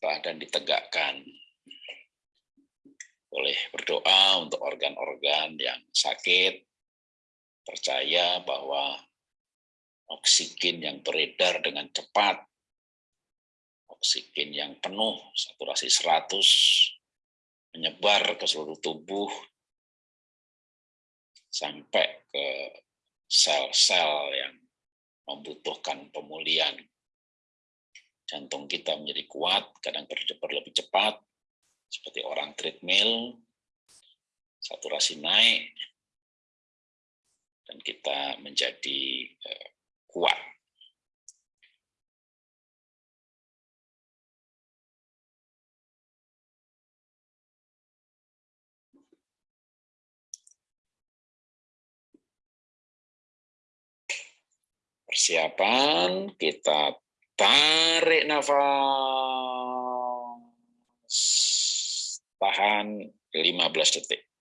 badan ditegakkan. Boleh berdoa untuk organ-organ yang sakit. Percaya bahwa oksigen yang beredar dengan cepat, oksigen yang penuh, saturasi 100, menyebar ke seluruh tubuh, sampai ke sel-sel yang membutuhkan pemulihan. Jantung kita menjadi kuat, kadang berdebar lebih cepat, seperti orang treadmill, saturasi naik, dan kita menjadi eh, kuat. Persiapan, kita tarik nafas. Tahan 15 detik.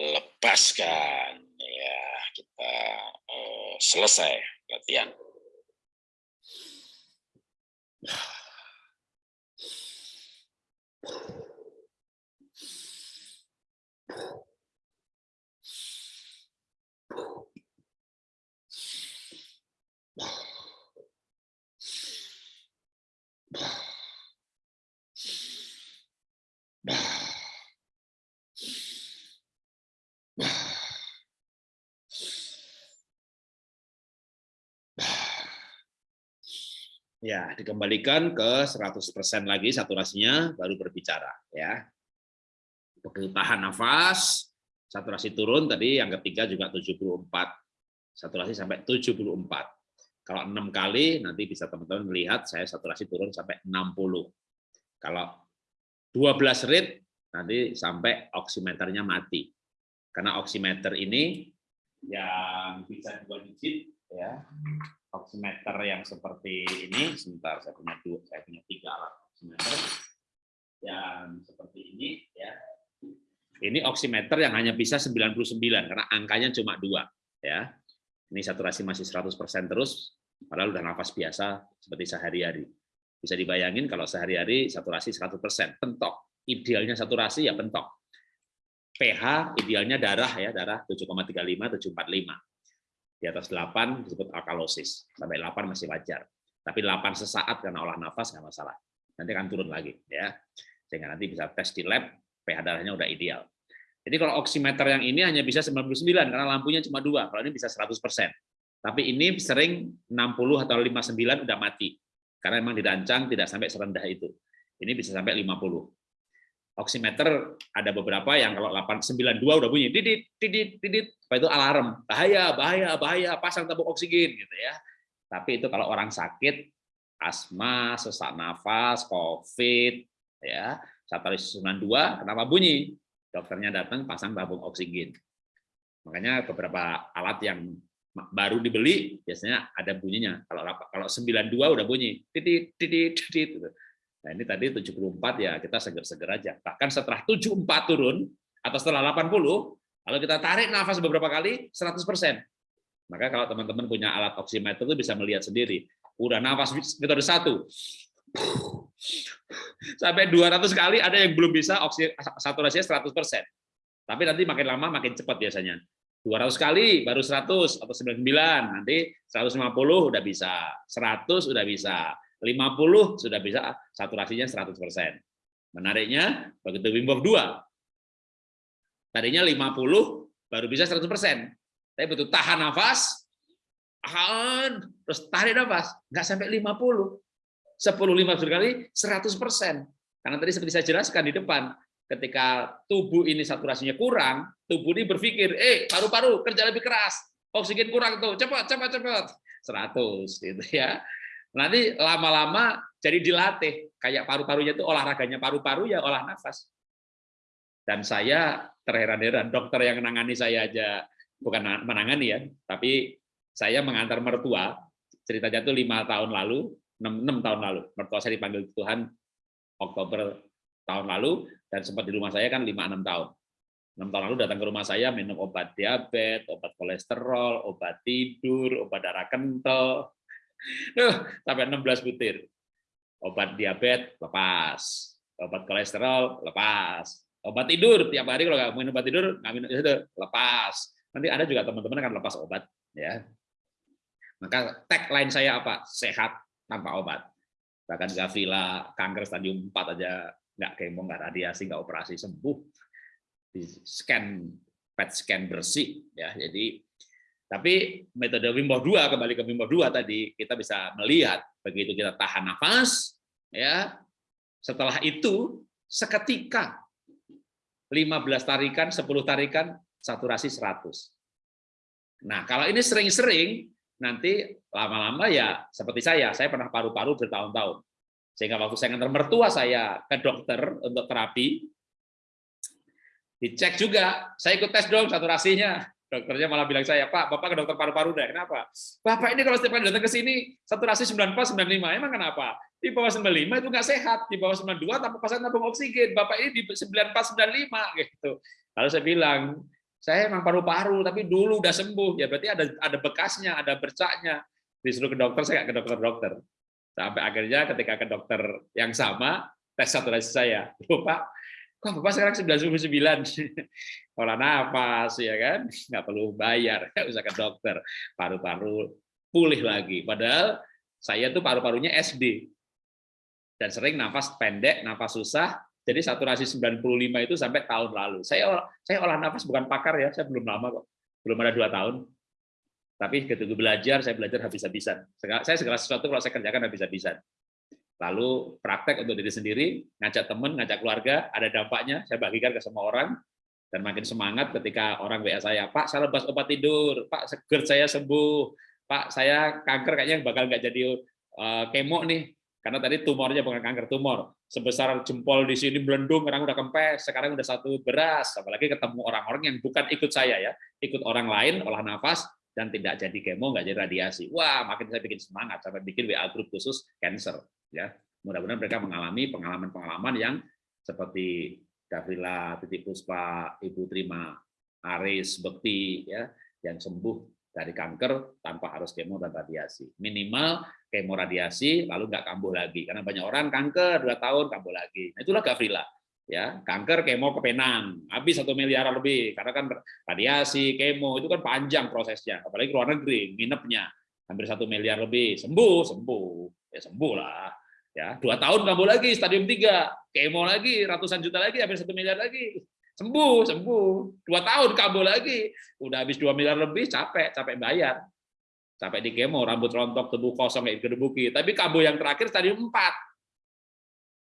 Lepaskan ya kita uh, selesai latihan. Ya, dikembalikan ke 100% lagi saturasinya baru berbicara ya. Begitu tahan nafas, saturasi turun tadi yang ketiga juga 74. Saturasi sampai 74. Kalau enam kali nanti bisa teman-teman melihat saya saturasi turun sampai 60. Kalau 12 rit nanti sampai oximeternya mati. Karena oximeter ini yang bisa dua digit ya oximeter yang seperti ini sebentar saya punya dua saya punya tiga alat oximeter yang seperti ini ya ini oximeter yang hanya bisa 99 karena angkanya cuma dua ya ini saturasi masih 100% terus padahal udah nafas biasa seperti sehari-hari Bisa dibayangin kalau sehari-hari saturasi 100%, pentok. Idealnya saturasi ya pentok. pH idealnya darah ya, darah 7,35 745. Di atas 8 disebut alkalosis. Sampai 8 masih wajar. Tapi 8 sesaat karena olah nafas nggak masalah. Nanti akan turun lagi ya. Sehingga nanti bisa tes di lab pH darahnya udah ideal. Jadi kalau oximeter yang ini hanya bisa 99 karena lampunya cuma dua, kalau ini bisa 100%. Tapi ini sering 60 atau 59 udah mati. Karena memang dirancang tidak sampai serendah itu. Ini bisa sampai 50. Oximeter ada beberapa yang kalau 892 udah bunyi didit didit didit, itu alarm. Bahaya, bahaya, bahaya, pasang tabung oksigen gitu ya. Tapi itu kalau orang sakit asma, sesak nafas, COVID, ya, saturasi 92 kenapa bunyi? dokternya datang pasang tabung oksigen. Makanya beberapa alat yang baru dibeli biasanya ada bunyinya. Kalau kalau 92 udah bunyi titit titit titit gitu. Nah, ini tadi 74 ya kita seger-seger aja. Bahkan setelah 74 turun atau setelah 80 kalau kita tarik nafas beberapa kali 100%. Maka kalau teman-teman punya alat oximeter itu bisa melihat sendiri. Udah nafas metode satu, Sampai 200 kali ada yang belum bisa saturasinya 100%. Tapi nanti makin lama makin cepat biasanya. 200 kali baru 100 atau 99, nanti 150 udah bisa, 100 udah bisa, 50 sudah bisa saturasinya 100%. Menariknya begitu Wim Hof 2. Tadinya 50 baru bisa 100%. Tapi betul tahan nafas, tahan, terus tarik nafas, nggak sampai 50 10 15 kali 100%. Karena tadi seperti saya jelaskan di depan, ketika tubuh ini saturasinya kurang, tubuh ini berpikir, "Eh, paru-paru kerja lebih keras. Oksigen kurang tuh. Cepat, cepat, cepat." 100 gitu ya. Nanti lama-lama jadi dilatih. Kayak paru-parunya itu olahraganya paru-paru ya olah nafas. Dan saya terheran-heran, dokter yang menangani saya aja bukan menangani ya, tapi saya mengantar mertua, ceritanya tuh lima tahun lalu, 6, 6 tahun lalu. Mertua saya dipanggil Tuhan Oktober tahun lalu dan sempat di rumah saya kan 5-6 tahun. 6 tahun lalu datang ke rumah saya minum obat diabetes, obat kolesterol, obat tidur, obat darah kental. Sampai 16 butir. Obat diabetes lepas, obat kolesterol lepas, obat tidur tiap hari kalau nggak minum obat tidur nggak minum itu lepas. Nanti ada juga teman-teman akan lepas obat ya. Maka tagline saya apa? Sehat tanpa obat. Bahkan Gavila kanker stadium 4 aja nggak kemo, nggak radiasi, nggak operasi sembuh. Di scan PET scan bersih ya. Jadi tapi metode Wim Hof 2 kembali ke Wim Hof 2 tadi kita bisa melihat begitu kita tahan nafas ya. Setelah itu seketika 15 tarikan, 10 tarikan saturasi 100. Nah, kalau ini sering-sering nanti lama-lama ya seperti saya, saya pernah paru-paru bertahun-tahun. Sehingga waktu saya ngantar mertua saya ke dokter untuk terapi, dicek juga, saya ikut tes dong saturasinya. Dokternya malah bilang saya, Pak, Bapak ke dokter paru-paru deh. Kenapa? Bapak ini kalau setiap kali datang ke sini, saturasi 94, 95. Emang kenapa? Di bawah 95 itu nggak sehat. Di bawah 92 tanpa pasang tabung oksigen. Bapak ini di 94, 95. Gitu. Lalu saya bilang, saya emang paru-paru tapi dulu udah sembuh ya berarti ada ada bekasnya ada bercaknya disuruh ke dokter saya nggak ke dokter dokter sampai akhirnya ketika ke dokter yang sama tes saturasi saya lupa kok bapak sekarang 99 olah nafas ya kan nggak perlu bayar nggak usah ke dokter paru-paru pulih lagi padahal saya tuh paru-parunya SD dan sering nafas pendek nafas susah jadi saturasi 95 itu sampai tahun lalu. Saya saya olah nafas bukan pakar ya, saya belum lama kok. Belum ada dua tahun. Tapi ketika belajar, saya belajar habis-habisan. Saya segala sesuatu kalau saya kerjakan habis-habisan. Lalu praktek untuk diri sendiri, ngajak teman, ngajak keluarga, ada dampaknya, saya bagikan ke semua orang, dan makin semangat ketika orang WA saya, Pak, saya lepas obat tidur, Pak, seger saya sembuh, Pak, saya kanker kayaknya bakal nggak jadi uh, kemo nih, karena tadi tumornya bukan kanker tumor. Sebesar jempol di sini melendung, orang udah kempes, sekarang udah satu beras. Apalagi ketemu orang-orang yang bukan ikut saya ya, ikut orang lain olah nafas dan tidak jadi kemo, nggak jadi radiasi. Wah, makin saya bikin semangat sampai bikin WA grup khusus cancer ya. Mudah-mudahan mereka mengalami pengalaman-pengalaman yang seperti Gavila, Titik Puspa, Ibu Terima, Aris, Bekti ya, yang sembuh dari kanker tanpa harus kemo dan radiasi. Minimal kemo radiasi lalu nggak kambuh lagi karena banyak orang kanker dua tahun kambuh lagi. Nah, itulah Gavrila ya kanker kemo ke penang habis satu miliar lebih. Karena kan radiasi kemo itu kan panjang prosesnya. Apalagi luar negeri nginepnya. Hampir satu miliar lebih. Sembuh sembuh. Ya sembuh lah. Ya dua tahun kambuh lagi stadium tiga. Kemo lagi ratusan juta lagi hampir satu miliar lagi. Sembuh sembuh. Dua tahun kambuh lagi. Udah habis dua miliar lebih capek capek bayar. Capek di kemo rambut rontok tubuh kosong kayak gedebuki. Tapi kambuh yang terakhir stadium empat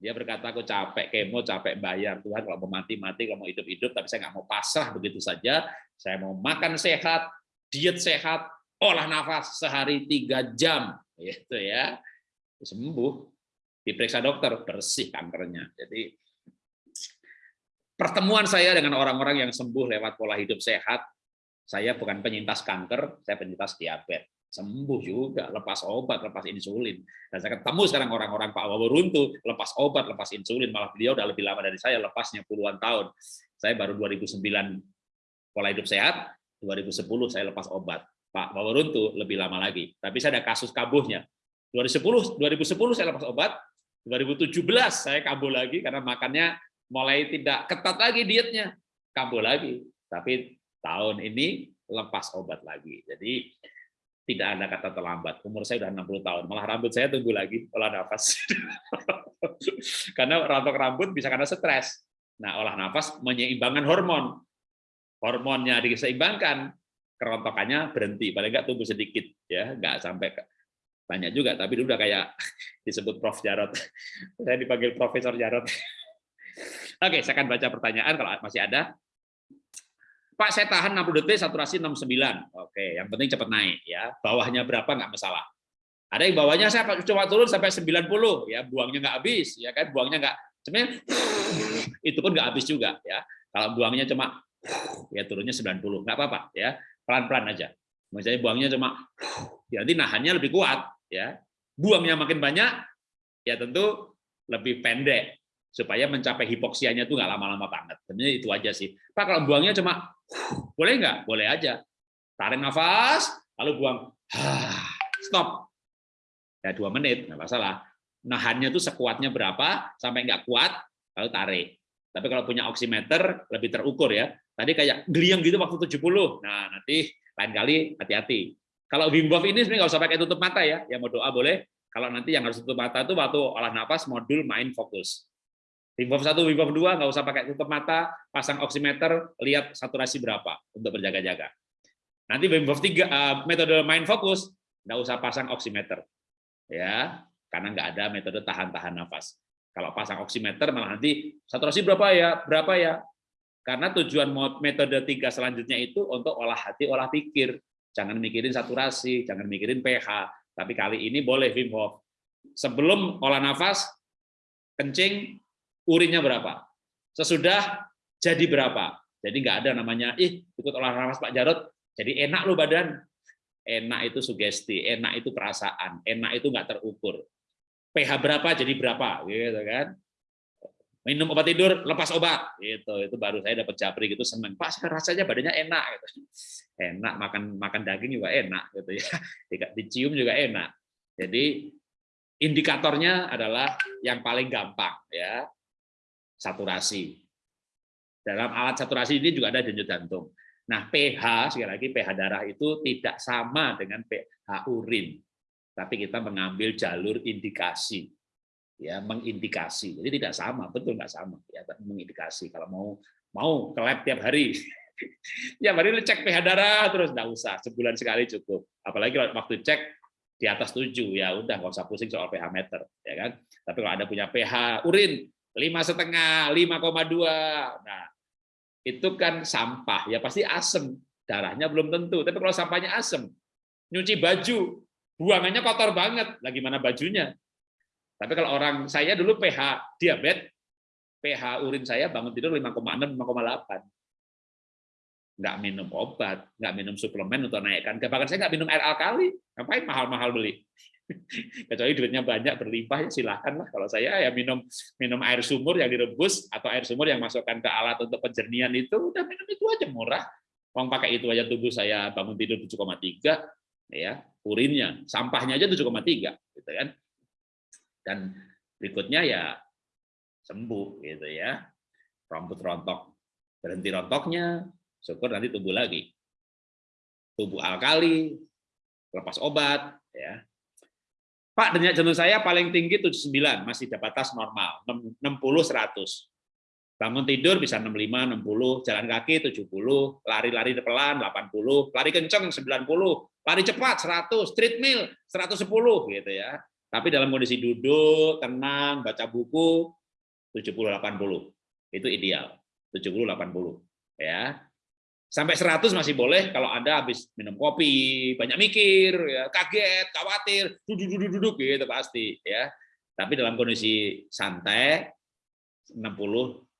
dia berkata aku capek kemo capek bayar. Tuhan kalau mau mati mati kalau mau hidup hidup tapi saya nggak mau pasrah begitu saja. Saya mau makan sehat diet sehat olah nafas sehari tiga jam. Gitu ya. Sembuh. Diperiksa dokter bersih kankernya. Jadi pertemuan saya dengan orang-orang yang sembuh lewat pola hidup sehat, saya bukan penyintas kanker, saya penyintas diabetes. Sembuh juga, lepas obat, lepas insulin. Dan saya ketemu sekarang orang-orang Pak Waworuntu, lepas obat, lepas insulin, malah beliau udah lebih lama dari saya, lepasnya puluhan tahun. Saya baru 2009 pola hidup sehat, 2010 saya lepas obat. Pak Waworuntu lebih lama lagi. Tapi saya ada kasus kabuhnya. 2010 2010 saya lepas obat, 2017 saya kambuh lagi karena makannya mulai tidak ketat lagi dietnya, kambuh lagi. Tapi tahun ini lepas obat lagi. Jadi tidak ada kata terlambat. Umur saya sudah 60 tahun, malah rambut saya tumbuh lagi olah nafas. karena rontok rambut bisa karena stres. Nah, olah nafas menyeimbangkan hormon. Hormonnya diseimbangkan, kerontokannya berhenti, paling nggak tumbuh sedikit ya, nggak sampai banyak juga, tapi udah kayak disebut Prof. Jarot. Saya dipanggil Profesor Jarot. Oke, saya akan baca pertanyaan kalau masih ada. Pak, saya tahan 60 detik, saturasi 69. Oke, yang penting cepat naik ya. Bawahnya berapa nggak masalah. Ada yang bawahnya saya coba turun sampai 90 ya, buangnya nggak habis ya kan, buangnya nggak sebenarnya itu pun nggak habis juga ya. Kalau buangnya cuma ya turunnya 90, nggak apa-apa ya. Pelan-pelan aja. Misalnya buangnya cuma ya nanti nahannya lebih kuat ya. Buangnya makin banyak ya tentu lebih pendek supaya mencapai hipoksianya itu nggak lama-lama banget. Sebenarnya itu aja sih. Pak kalau buangnya cuma boleh nggak? Boleh aja. Tarik nafas, lalu buang. Stop. Ya dua menit, nggak masalah. Nahannya itu sekuatnya berapa sampai nggak kuat, lalu tarik. Tapi kalau punya oximeter lebih terukur ya. Tadi kayak geliang gitu waktu 70. Nah, nanti lain kali hati-hati. Kalau Wim Hof ini sebenarnya nggak usah pakai tutup mata ya. Yang mau doa boleh. Kalau nanti yang harus tutup mata itu waktu olah nafas modul main fokus. Wim Hof 1, Wim Hof 2 nggak usah pakai tutup mata, pasang oximeter, lihat saturasi berapa untuk berjaga-jaga. Nanti Wim Hof 3 eh, metode main fokus nggak usah pasang oximeter. Ya, karena nggak ada metode tahan-tahan nafas. Kalau pasang oximeter malah nanti saturasi berapa ya? Berapa ya? Karena tujuan metode tiga selanjutnya itu untuk olah hati, olah pikir. Jangan mikirin saturasi, jangan mikirin pH. Tapi kali ini boleh Wim Hof. Sebelum olah nafas, kencing, urinnya berapa? Sesudah jadi berapa? Jadi nggak ada namanya, ih ikut olah nafas Pak Jarot, jadi enak loh badan. Enak itu sugesti, enak itu perasaan, enak itu nggak terukur. pH berapa jadi berapa, gitu kan? minum obat tidur lepas obat gitu itu baru saya dapat japri gitu seneng pak rasanya badannya enak gitu enak makan makan daging juga enak gitu ya dicium juga enak jadi indikatornya adalah yang paling gampang ya saturasi dalam alat saturasi ini juga ada denyut jantung nah pH sekali lagi pH darah itu tidak sama dengan pH urin tapi kita mengambil jalur indikasi ya mengindikasi. Jadi tidak sama, betul nggak sama ya, mengindikasi. Kalau mau mau ke lab tiap hari, tiap hari cek pH darah terus nggak usah, sebulan sekali cukup. Apalagi kalau waktu cek di atas 7 ya udah nggak usah pusing soal pH meter ya kan. Tapi kalau ada punya pH urin lima setengah, 5,2, nah itu kan sampah ya pasti asem darahnya belum tentu. Tapi kalau sampahnya asem, nyuci baju buangannya kotor banget, lagi mana bajunya tapi kalau orang saya dulu pH diabetes, pH urin saya bangun tidur 5,6, 5,8. Nggak minum obat, nggak minum suplemen untuk naikkan. Bahkan saya nggak minum air alkali. Ngapain mahal-mahal beli? Kecuali duitnya banyak berlimpah ya silahkan lah. Kalau saya ya minum minum air sumur yang direbus atau air sumur yang masukkan ke alat untuk penjernihan itu udah minum itu aja murah. Uang pakai itu aja tubuh saya bangun tidur 7,3 ya, urinnya, sampahnya aja 7,3 gitu kan. Dan berikutnya ya sembuh gitu ya. Rambut rontok berhenti rontoknya, syukur nanti tumbuh lagi. Tubuh alkali, lepas obat ya. Pak, denyut jantung saya paling tinggi 79, masih di batas normal, 60 100. Bangun tidur bisa 65, 60, jalan kaki 70, lari-lari pelan 80, lari kenceng 90, lari cepat 100, treadmill 110 gitu ya. Tapi dalam kondisi duduk, tenang, baca buku 70 80. Itu ideal. 70 80 ya. Sampai 100 masih boleh kalau Anda habis minum kopi, banyak mikir, ya, kaget, khawatir, duduk-duduk gitu pasti ya. Tapi dalam kondisi santai 60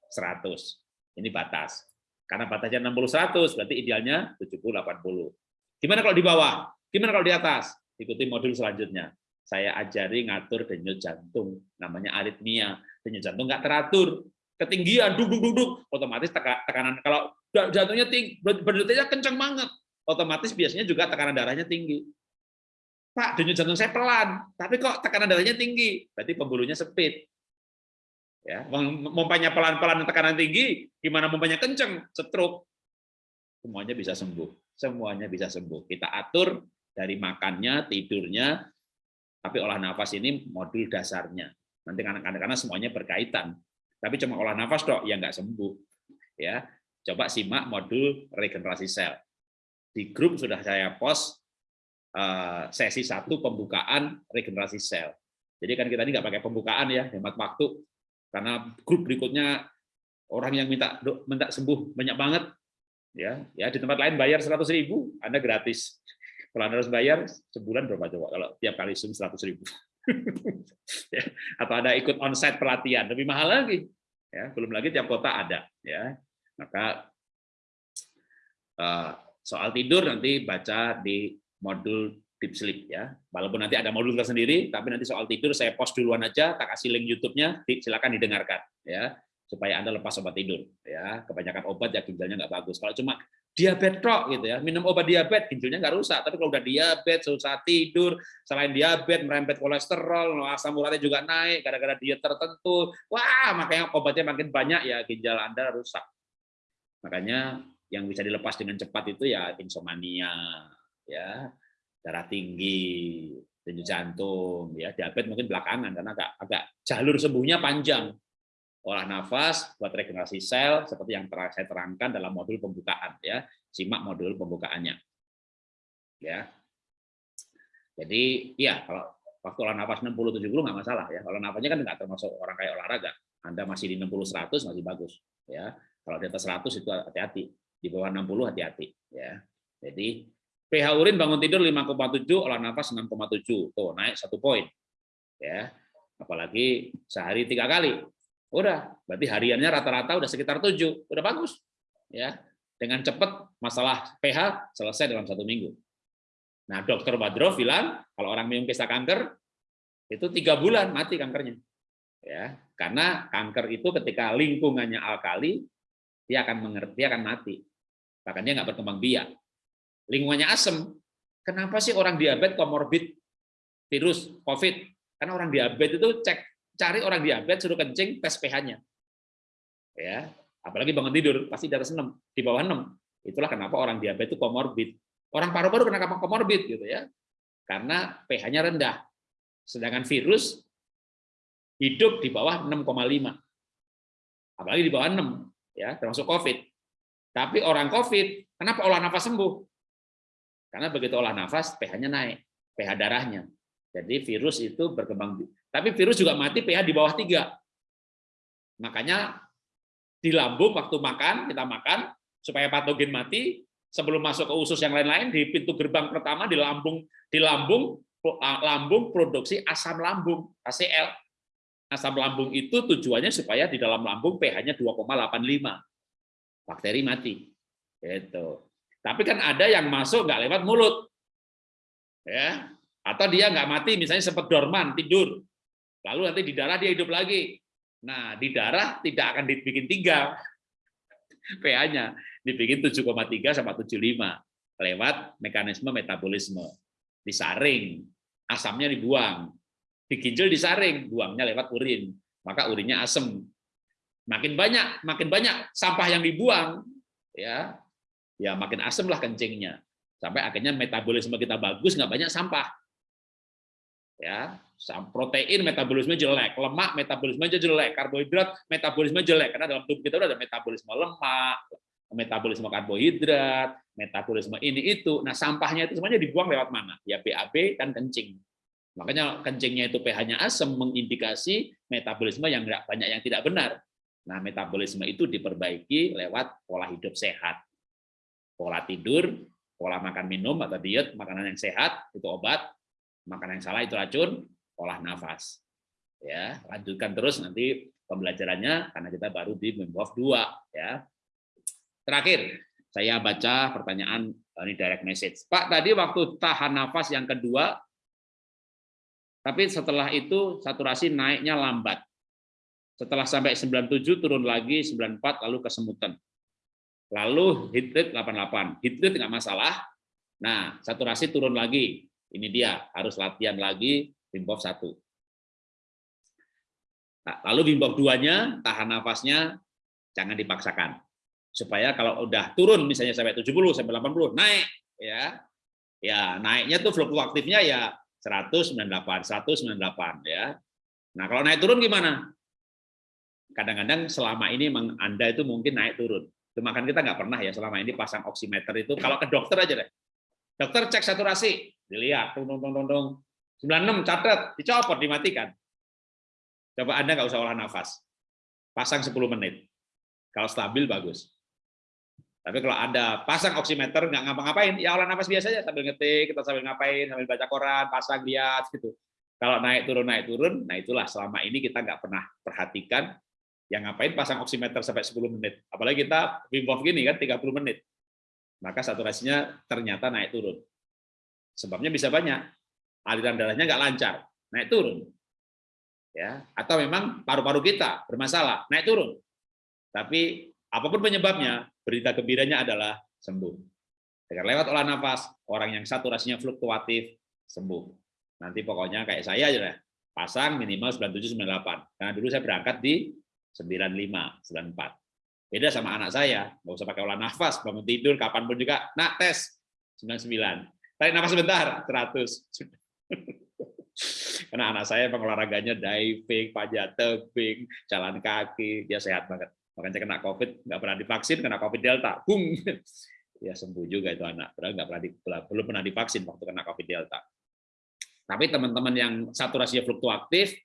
100. Ini batas. Karena batasnya 60 100, berarti idealnya 70 80. Gimana kalau di bawah? Gimana kalau di atas? Ikuti modul selanjutnya. Saya ajari ngatur denyut jantung, namanya aritmia. Denyut jantung nggak teratur, ketinggian, duduk duduk otomatis tekanan kalau jantungnya tinggi, berdetanya kencang banget, otomatis biasanya juga tekanan darahnya tinggi. Pak, denyut jantung saya pelan, tapi kok tekanan darahnya tinggi, berarti pembuluhnya sempit. Ya, mompanya pelan-pelan tekanan tinggi, gimana mompanya kenceng, stroke. Semuanya bisa sembuh. Semuanya bisa sembuh. Kita atur dari makannya, tidurnya, tapi olah nafas ini modul dasarnya. Nanti karena semuanya berkaitan. Tapi cuma olah nafas dok, ya nggak sembuh. Ya, coba simak modul regenerasi sel. Di grup sudah saya post eh, sesi satu pembukaan regenerasi sel. Jadi kan kita ini nggak pakai pembukaan ya, hemat waktu. Karena grup berikutnya orang yang minta minta sembuh banyak banget. Ya ya di tempat lain bayar 100 ribu anda gratis. Kalau anda harus bayar sebulan berapa coba? Kalau tiap kali zoom 100 ribu. Ya, atau ada ikut onsite pelatihan lebih mahal lagi. Ya belum lagi tiap kota ada ya maka uh, soal tidur nanti baca di modul deep sleep ya. Walaupun nanti ada modul tersendiri, tapi nanti soal tidur saya post duluan aja, tak kasih link YouTube-nya, silakan didengarkan ya, supaya Anda lepas obat tidur ya. Kebanyakan obat ya ginjalnya nggak bagus. Kalau cuma diabetes gitu ya, minum obat diabetes ginjalnya nggak rusak, tapi kalau udah diabetes, susah tidur, selain diabetes merembet kolesterol, asam uratnya juga naik gara-gara diet tertentu. Wah, makanya obatnya makin banyak ya ginjal Anda rusak. Makanya yang bisa dilepas dengan cepat itu ya insomnia ya darah tinggi, denyut jantung, ya diabetes mungkin belakangan karena agak agak jalur sembuhnya panjang. Olah nafas buat regenerasi sel seperti yang saya terangkan dalam modul pembukaan ya. Simak modul pembukaannya. Ya. Jadi ya kalau waktu olah nafas 60 70 nggak masalah ya. Kalau nafasnya kan nggak termasuk orang kayak olahraga. Anda masih di 60 100 masih bagus ya. Kalau di atas 100 itu hati-hati. Di bawah 60 hati-hati ya. Jadi pH urin bangun tidur 5,7, olah nafas 6,7. Tuh, naik satu poin. Ya. Apalagi sehari tiga kali. Udah, berarti hariannya rata-rata udah sekitar 7. Udah bagus. Ya. Dengan cepat masalah pH selesai dalam satu minggu. Nah, dokter Badro bilang kalau orang minum kisah kanker itu tiga bulan mati kankernya. Ya, karena kanker itu ketika lingkungannya alkali, dia akan mengerti, akan mati. Bahkan dia nggak berkembang biak lingkungannya asem. Kenapa sih orang diabetes komorbid virus COVID? Karena orang diabetes itu cek cari orang diabetes suruh kencing tes pH-nya. Ya, apalagi bangun tidur pasti di atas 6, di bawah 6. Itulah kenapa orang diabetes itu komorbid. Orang paru-paru kenapa komorbid gitu ya? Karena pH-nya rendah. Sedangkan virus hidup di bawah 6,5. Apalagi di bawah 6 ya, termasuk COVID. Tapi orang COVID, kenapa olah nafas sembuh? Karena begitu olah nafas, pH-nya naik, pH darahnya. Jadi virus itu berkembang. Tapi virus juga mati pH di bawah 3. Makanya di lambung waktu makan, kita makan, supaya patogen mati, sebelum masuk ke usus yang lain-lain, di pintu gerbang pertama di lambung, di lambung, lambung produksi asam lambung, ACL. Asam lambung itu tujuannya supaya di dalam lambung pH-nya 2,85. Bakteri mati. Itu. Tapi kan ada yang masuk nggak lewat mulut. Ya. Atau dia nggak mati, misalnya sempat dorman, tidur. Lalu nanti di darah dia hidup lagi. Nah, di darah tidak akan dibikin tiga pH-nya. dibikin 7,3 sama 75 lewat mekanisme metabolisme. Disaring, asamnya dibuang. Di ginjal disaring, buangnya lewat urin. Maka urinnya asam. Makin banyak, makin banyak sampah yang dibuang, ya, ya makin asam lah kencingnya. Sampai akhirnya metabolisme kita bagus, nggak banyak sampah. Ya, protein metabolisme jelek, lemak metabolisme jelek, karbohidrat metabolisme jelek karena dalam tubuh kita ada metabolisme lemak, metabolisme karbohidrat, metabolisme ini itu. Nah, sampahnya itu semuanya dibuang lewat mana? Ya BAB dan kencing. Makanya kencingnya itu pH-nya asam mengindikasi metabolisme yang enggak banyak yang tidak benar. Nah, metabolisme itu diperbaiki lewat pola hidup sehat. Pola tidur, pola makan minum atau diet, makanan yang sehat itu obat, makanan yang salah itu racun, pola nafas. Ya, lanjutkan terus nanti pembelajarannya karena kita baru di Membuat 2 ya. Terakhir, saya baca pertanyaan ini direct message. Pak, tadi waktu tahan nafas yang kedua, tapi setelah itu saturasi naiknya lambat. Setelah sampai 97 turun lagi 94 lalu kesemutan. Lalu heat rate 88. Heat rate nggak masalah. Nah, saturasi turun lagi. Ini dia, harus latihan lagi Wim Hof 1. Nah, lalu Wim Hof 2-nya, tahan nafasnya jangan dipaksakan supaya kalau udah turun misalnya sampai 70 sampai 80 naik ya ya naiknya tuh fluktuatifnya ya 198 198 ya. Nah kalau naik turun gimana? Kadang-kadang selama ini memang anda itu mungkin naik turun. Cuma kan kita nggak pernah ya selama ini pasang oximeter itu. Kalau ke dokter aja deh. Dokter cek saturasi. Dilihat tung tung tung tung, tung. 96 catat dicopot dimatikan. Coba anda nggak usah olah nafas. Pasang 10 menit. Kalau stabil bagus tapi kalau ada pasang oximeter nggak ngapa-ngapain, ya olah nafas biasa aja sambil ngetik, kita sambil ngapain, sambil baca koran, pasang lihat gitu. Kalau naik turun naik turun, nah itulah selama ini kita nggak pernah perhatikan yang ngapain pasang oximeter sampai 10 menit. Apalagi kita Wim Hof gini kan 30 menit. Maka saturasinya ternyata naik turun. Sebabnya bisa banyak. Aliran darahnya nggak lancar, naik turun. Ya, atau memang paru-paru kita bermasalah, naik turun. Tapi apa pun penyebabnya, berita gembiranya adalah sembuh. Dengan lewat olah nafas, orang yang saturasinya fluktuatif sembuh. Nanti pokoknya kayak saya aja lah, pasang minimal 97 98. Karena dulu saya berangkat di 95 94. Beda sama anak saya, nggak usah pakai olah nafas, bangun tidur kapan pun juga, nak tes 99. Tarik nafas sebentar, 100. Karena anak saya olahraganya diving, panjat tebing, jalan kaki, dia sehat banget. Makanya kena COVID, nggak pernah divaksin, kena COVID Delta, bung, ya sembuh juga itu anak. Padahal nggak pernah di, belum pernah divaksin waktu kena COVID Delta. Tapi teman-teman yang saturasinya fluktuatif,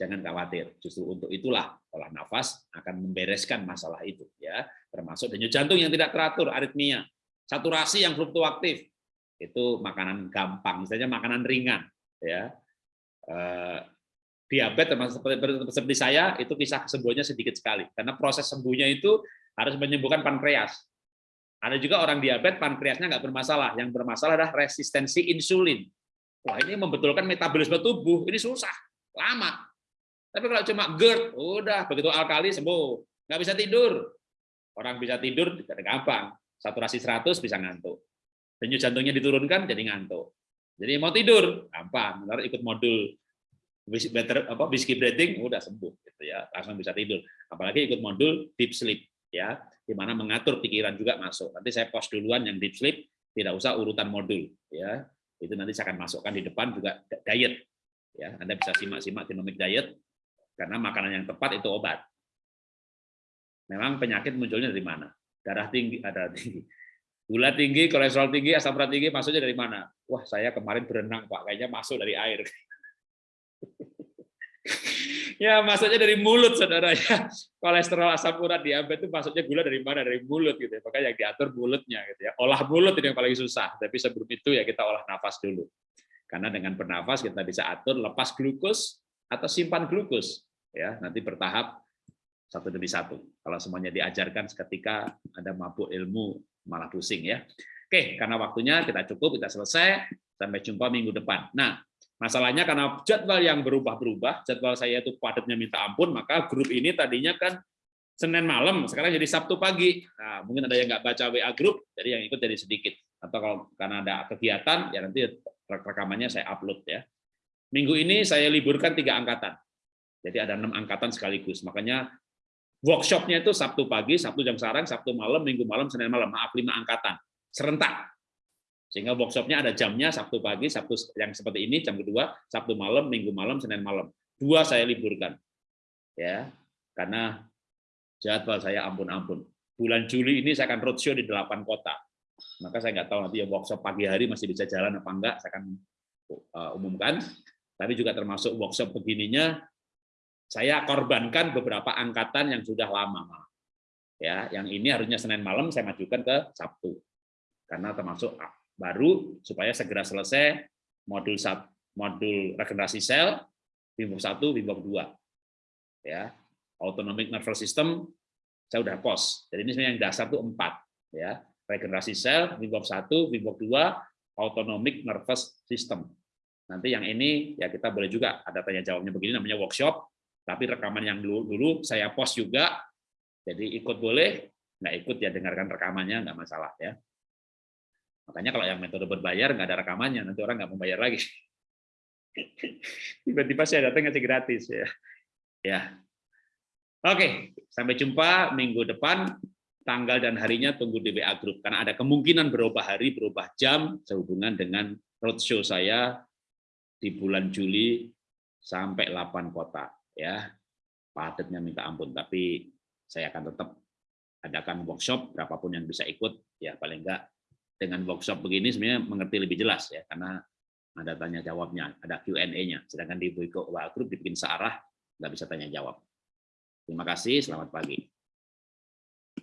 jangan khawatir. Justru untuk itulah olah nafas akan membereskan masalah itu, ya. Termasuk denyut jantung yang tidak teratur, aritmia, saturasi yang fluktuatif, itu makanan gampang, misalnya makanan ringan, ya eh, diabetes termasuk seperti, seperti saya itu kisah kesembuhannya sedikit sekali karena proses sembuhnya itu harus menyembuhkan pankreas. Ada juga orang diabetes pankreasnya nggak bermasalah, yang bermasalah adalah resistensi insulin. Wah ini membetulkan metabolisme tubuh ini susah, lama. Tapi kalau cuma GERD, udah begitu alkali sembuh, nggak bisa tidur. Orang bisa tidur gampang, saturasi 100 bisa ngantuk. Denyut jantungnya diturunkan jadi ngantuk. Jadi mau tidur gampang, ikut modul better apa whiskey breathing udah sembuh gitu ya. Langsung bisa tidur. Apalagi ikut modul deep sleep ya. Di mana mengatur pikiran juga masuk. Nanti saya post duluan yang deep sleep tidak usah urutan modul ya. Itu nanti saya akan masukkan di depan juga diet ya. Anda bisa simak-simak genomic diet karena makanan yang tepat itu obat. Memang penyakit munculnya dari mana? Darah tinggi ada tinggi. Gula tinggi kolesterol tinggi asam urat tinggi maksudnya dari mana? Wah saya kemarin berenang pak. Kayaknya masuk dari air ya masuknya dari mulut saudara ya. Kolesterol asam urat diabetes itu masuknya gula dari mana? Dari mulut gitu ya. Makanya yang diatur mulutnya gitu ya. Olah mulut itu yang paling susah. Tapi sebelum itu ya kita olah nafas dulu. Karena dengan bernafas kita bisa atur lepas glukos atau simpan glukos ya. Nanti bertahap satu demi satu. Kalau semuanya diajarkan seketika ada mabuk ilmu malah pusing ya. Oke karena waktunya kita cukup kita selesai. Sampai jumpa minggu depan. Nah Masalahnya karena jadwal yang berubah-berubah, jadwal saya itu padatnya minta ampun, maka grup ini tadinya kan Senin malam, sekarang jadi Sabtu pagi. Nah, mungkin ada yang nggak baca WA group, jadi yang ikut jadi sedikit. Atau kalau karena ada kegiatan, ya nanti rekamannya saya upload ya. Minggu ini saya liburkan tiga angkatan. Jadi ada enam angkatan sekaligus. Makanya workshopnya itu Sabtu pagi, Sabtu jam sarang, Sabtu malam, Minggu malam, Senin malam. Maaf, lima angkatan. Serentak. Sehingga workshopnya ada jamnya Sabtu pagi, Sabtu yang seperti ini, jam kedua, Sabtu malam, Minggu malam, Senin malam. Dua saya liburkan. Ya, karena jadwal saya ampun-ampun. Bulan Juli ini saya akan roadshow di delapan kota. Maka saya nggak tahu nanti ya workshop pagi hari masih bisa jalan apa enggak, saya akan uh, umumkan. Tapi juga termasuk workshop begininya, saya korbankan beberapa angkatan yang sudah lama. Ya, yang ini harusnya Senin malam saya majukan ke Sabtu. Karena termasuk baru supaya segera selesai modul modul regenerasi sel, Bimbok 1, Bimbok 2. Ya, autonomic nervous system saya udah pos. Jadi ini sebenarnya yang dasar tuh empat ya. Regenerasi sel, Wimbok 1, Wimbok 2, autonomic nervous system. Nanti yang ini ya kita boleh juga ada tanya jawabnya begini namanya workshop, tapi rekaman yang dulu dulu saya post juga. Jadi ikut boleh, nggak ikut ya dengarkan rekamannya nggak masalah ya. Makanya kalau yang metode berbayar nggak ada rekamannya, nanti orang nggak mau bayar lagi. Tiba-tiba saya datang ngasih gratis ya. Ya, Oke, sampai jumpa minggu depan. Tanggal dan harinya tunggu di WA Group. Karena ada kemungkinan berubah hari, berubah jam, sehubungan dengan roadshow saya di bulan Juli sampai 8 kota. ya Padatnya minta ampun, tapi saya akan tetap adakan workshop, berapapun yang bisa ikut, ya paling enggak dengan workshop begini sebenarnya mengerti lebih jelas ya, karena ada tanya jawabnya, ada Q&A-nya. Sedangkan di WA Group dibikin searah, nggak bisa tanya jawab. Terima kasih, selamat pagi.